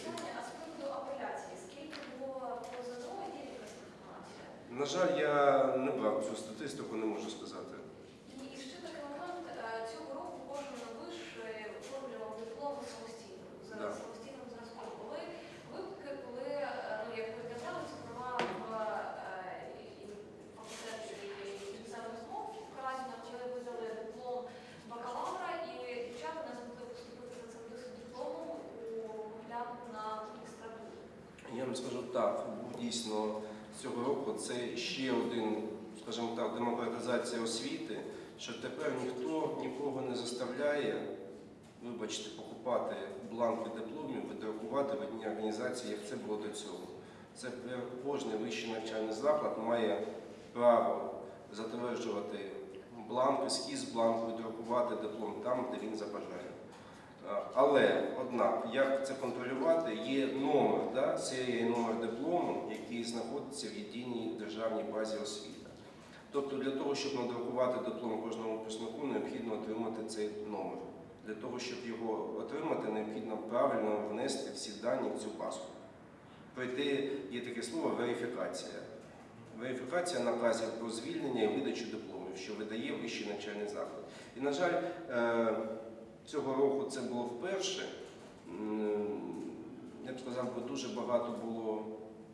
А з приводу апеляції, скільки було позову і є якась інформація? На жаль, я не брав цю статистику, не можу сказати. Дійсно цього року це ще один, скажімо так, демократизація освіти, що тепер ніхто нікого не заставляє, вибачте, покупати бланки дипломів, видрукувати в одній організації, як це було до цього. Це кожен вищий навчальний заклад має право затверджувати бланк, ескіз бланку, видрукувати диплом там, де він забажає. Але, однак, як це контролювати, є номер, да, серія номер диплому, який знаходиться в єдиній державній базі освіти. Тобто для того, щоб надрукувати диплом кожному випускнику, необхідно отримати цей номер. Для того, щоб його отримати, необхідно правильно внести всі дані в цю базу. Пройти є таке слово верифікація. Верифікація наказів про звільнення і видачу дипломів, що видає вищий навчальний заклад. І, на жаль, е, цього року це було вперше. Я б сказав, бо дуже багато було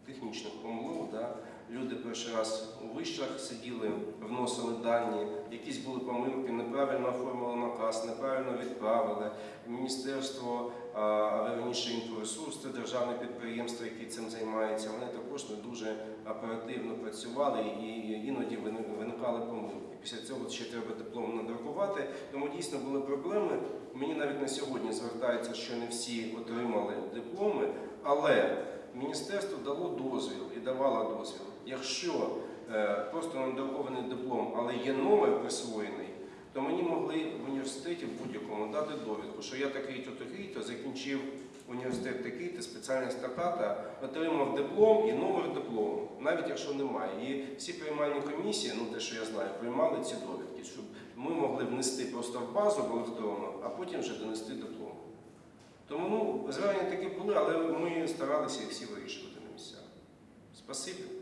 технічних помилок. Да? Люди перший раз у вишах сиділи, вносили дані, якісь були помилки, неправильно оформили наказ, неправильно відправили. Міністерство, а верніше інфоресурс, це державне підприємство, яке цим займається. Вони також не дуже оперативно працювали і іноді виникали помилки. Після цього ще треба диплом надрукувати. Тому дійсно були проблеми. Мені навіть на сьогодні звертається, що не всі отримали дипломи, але міністерство дало дозвіл і давало дозвіл. Якщо е, просто надрукований диплом, але є номер присвоєний, то мені могли в університеті в будь-якому дати довідку, що я такий-то, такий-то, закінчив університет такий, ти спеціальність така-та, отримав диплом і номер диплому, навіть якщо немає. І всі приймальні комісії, ну те, що я знаю, приймали ці довідки, щоб ми могли внести просто в базу в електронну, а потім вже донести диплом. Тому ну, звернення такі були, але ми старалися їх всі вирішувати на місцях. Спасибі.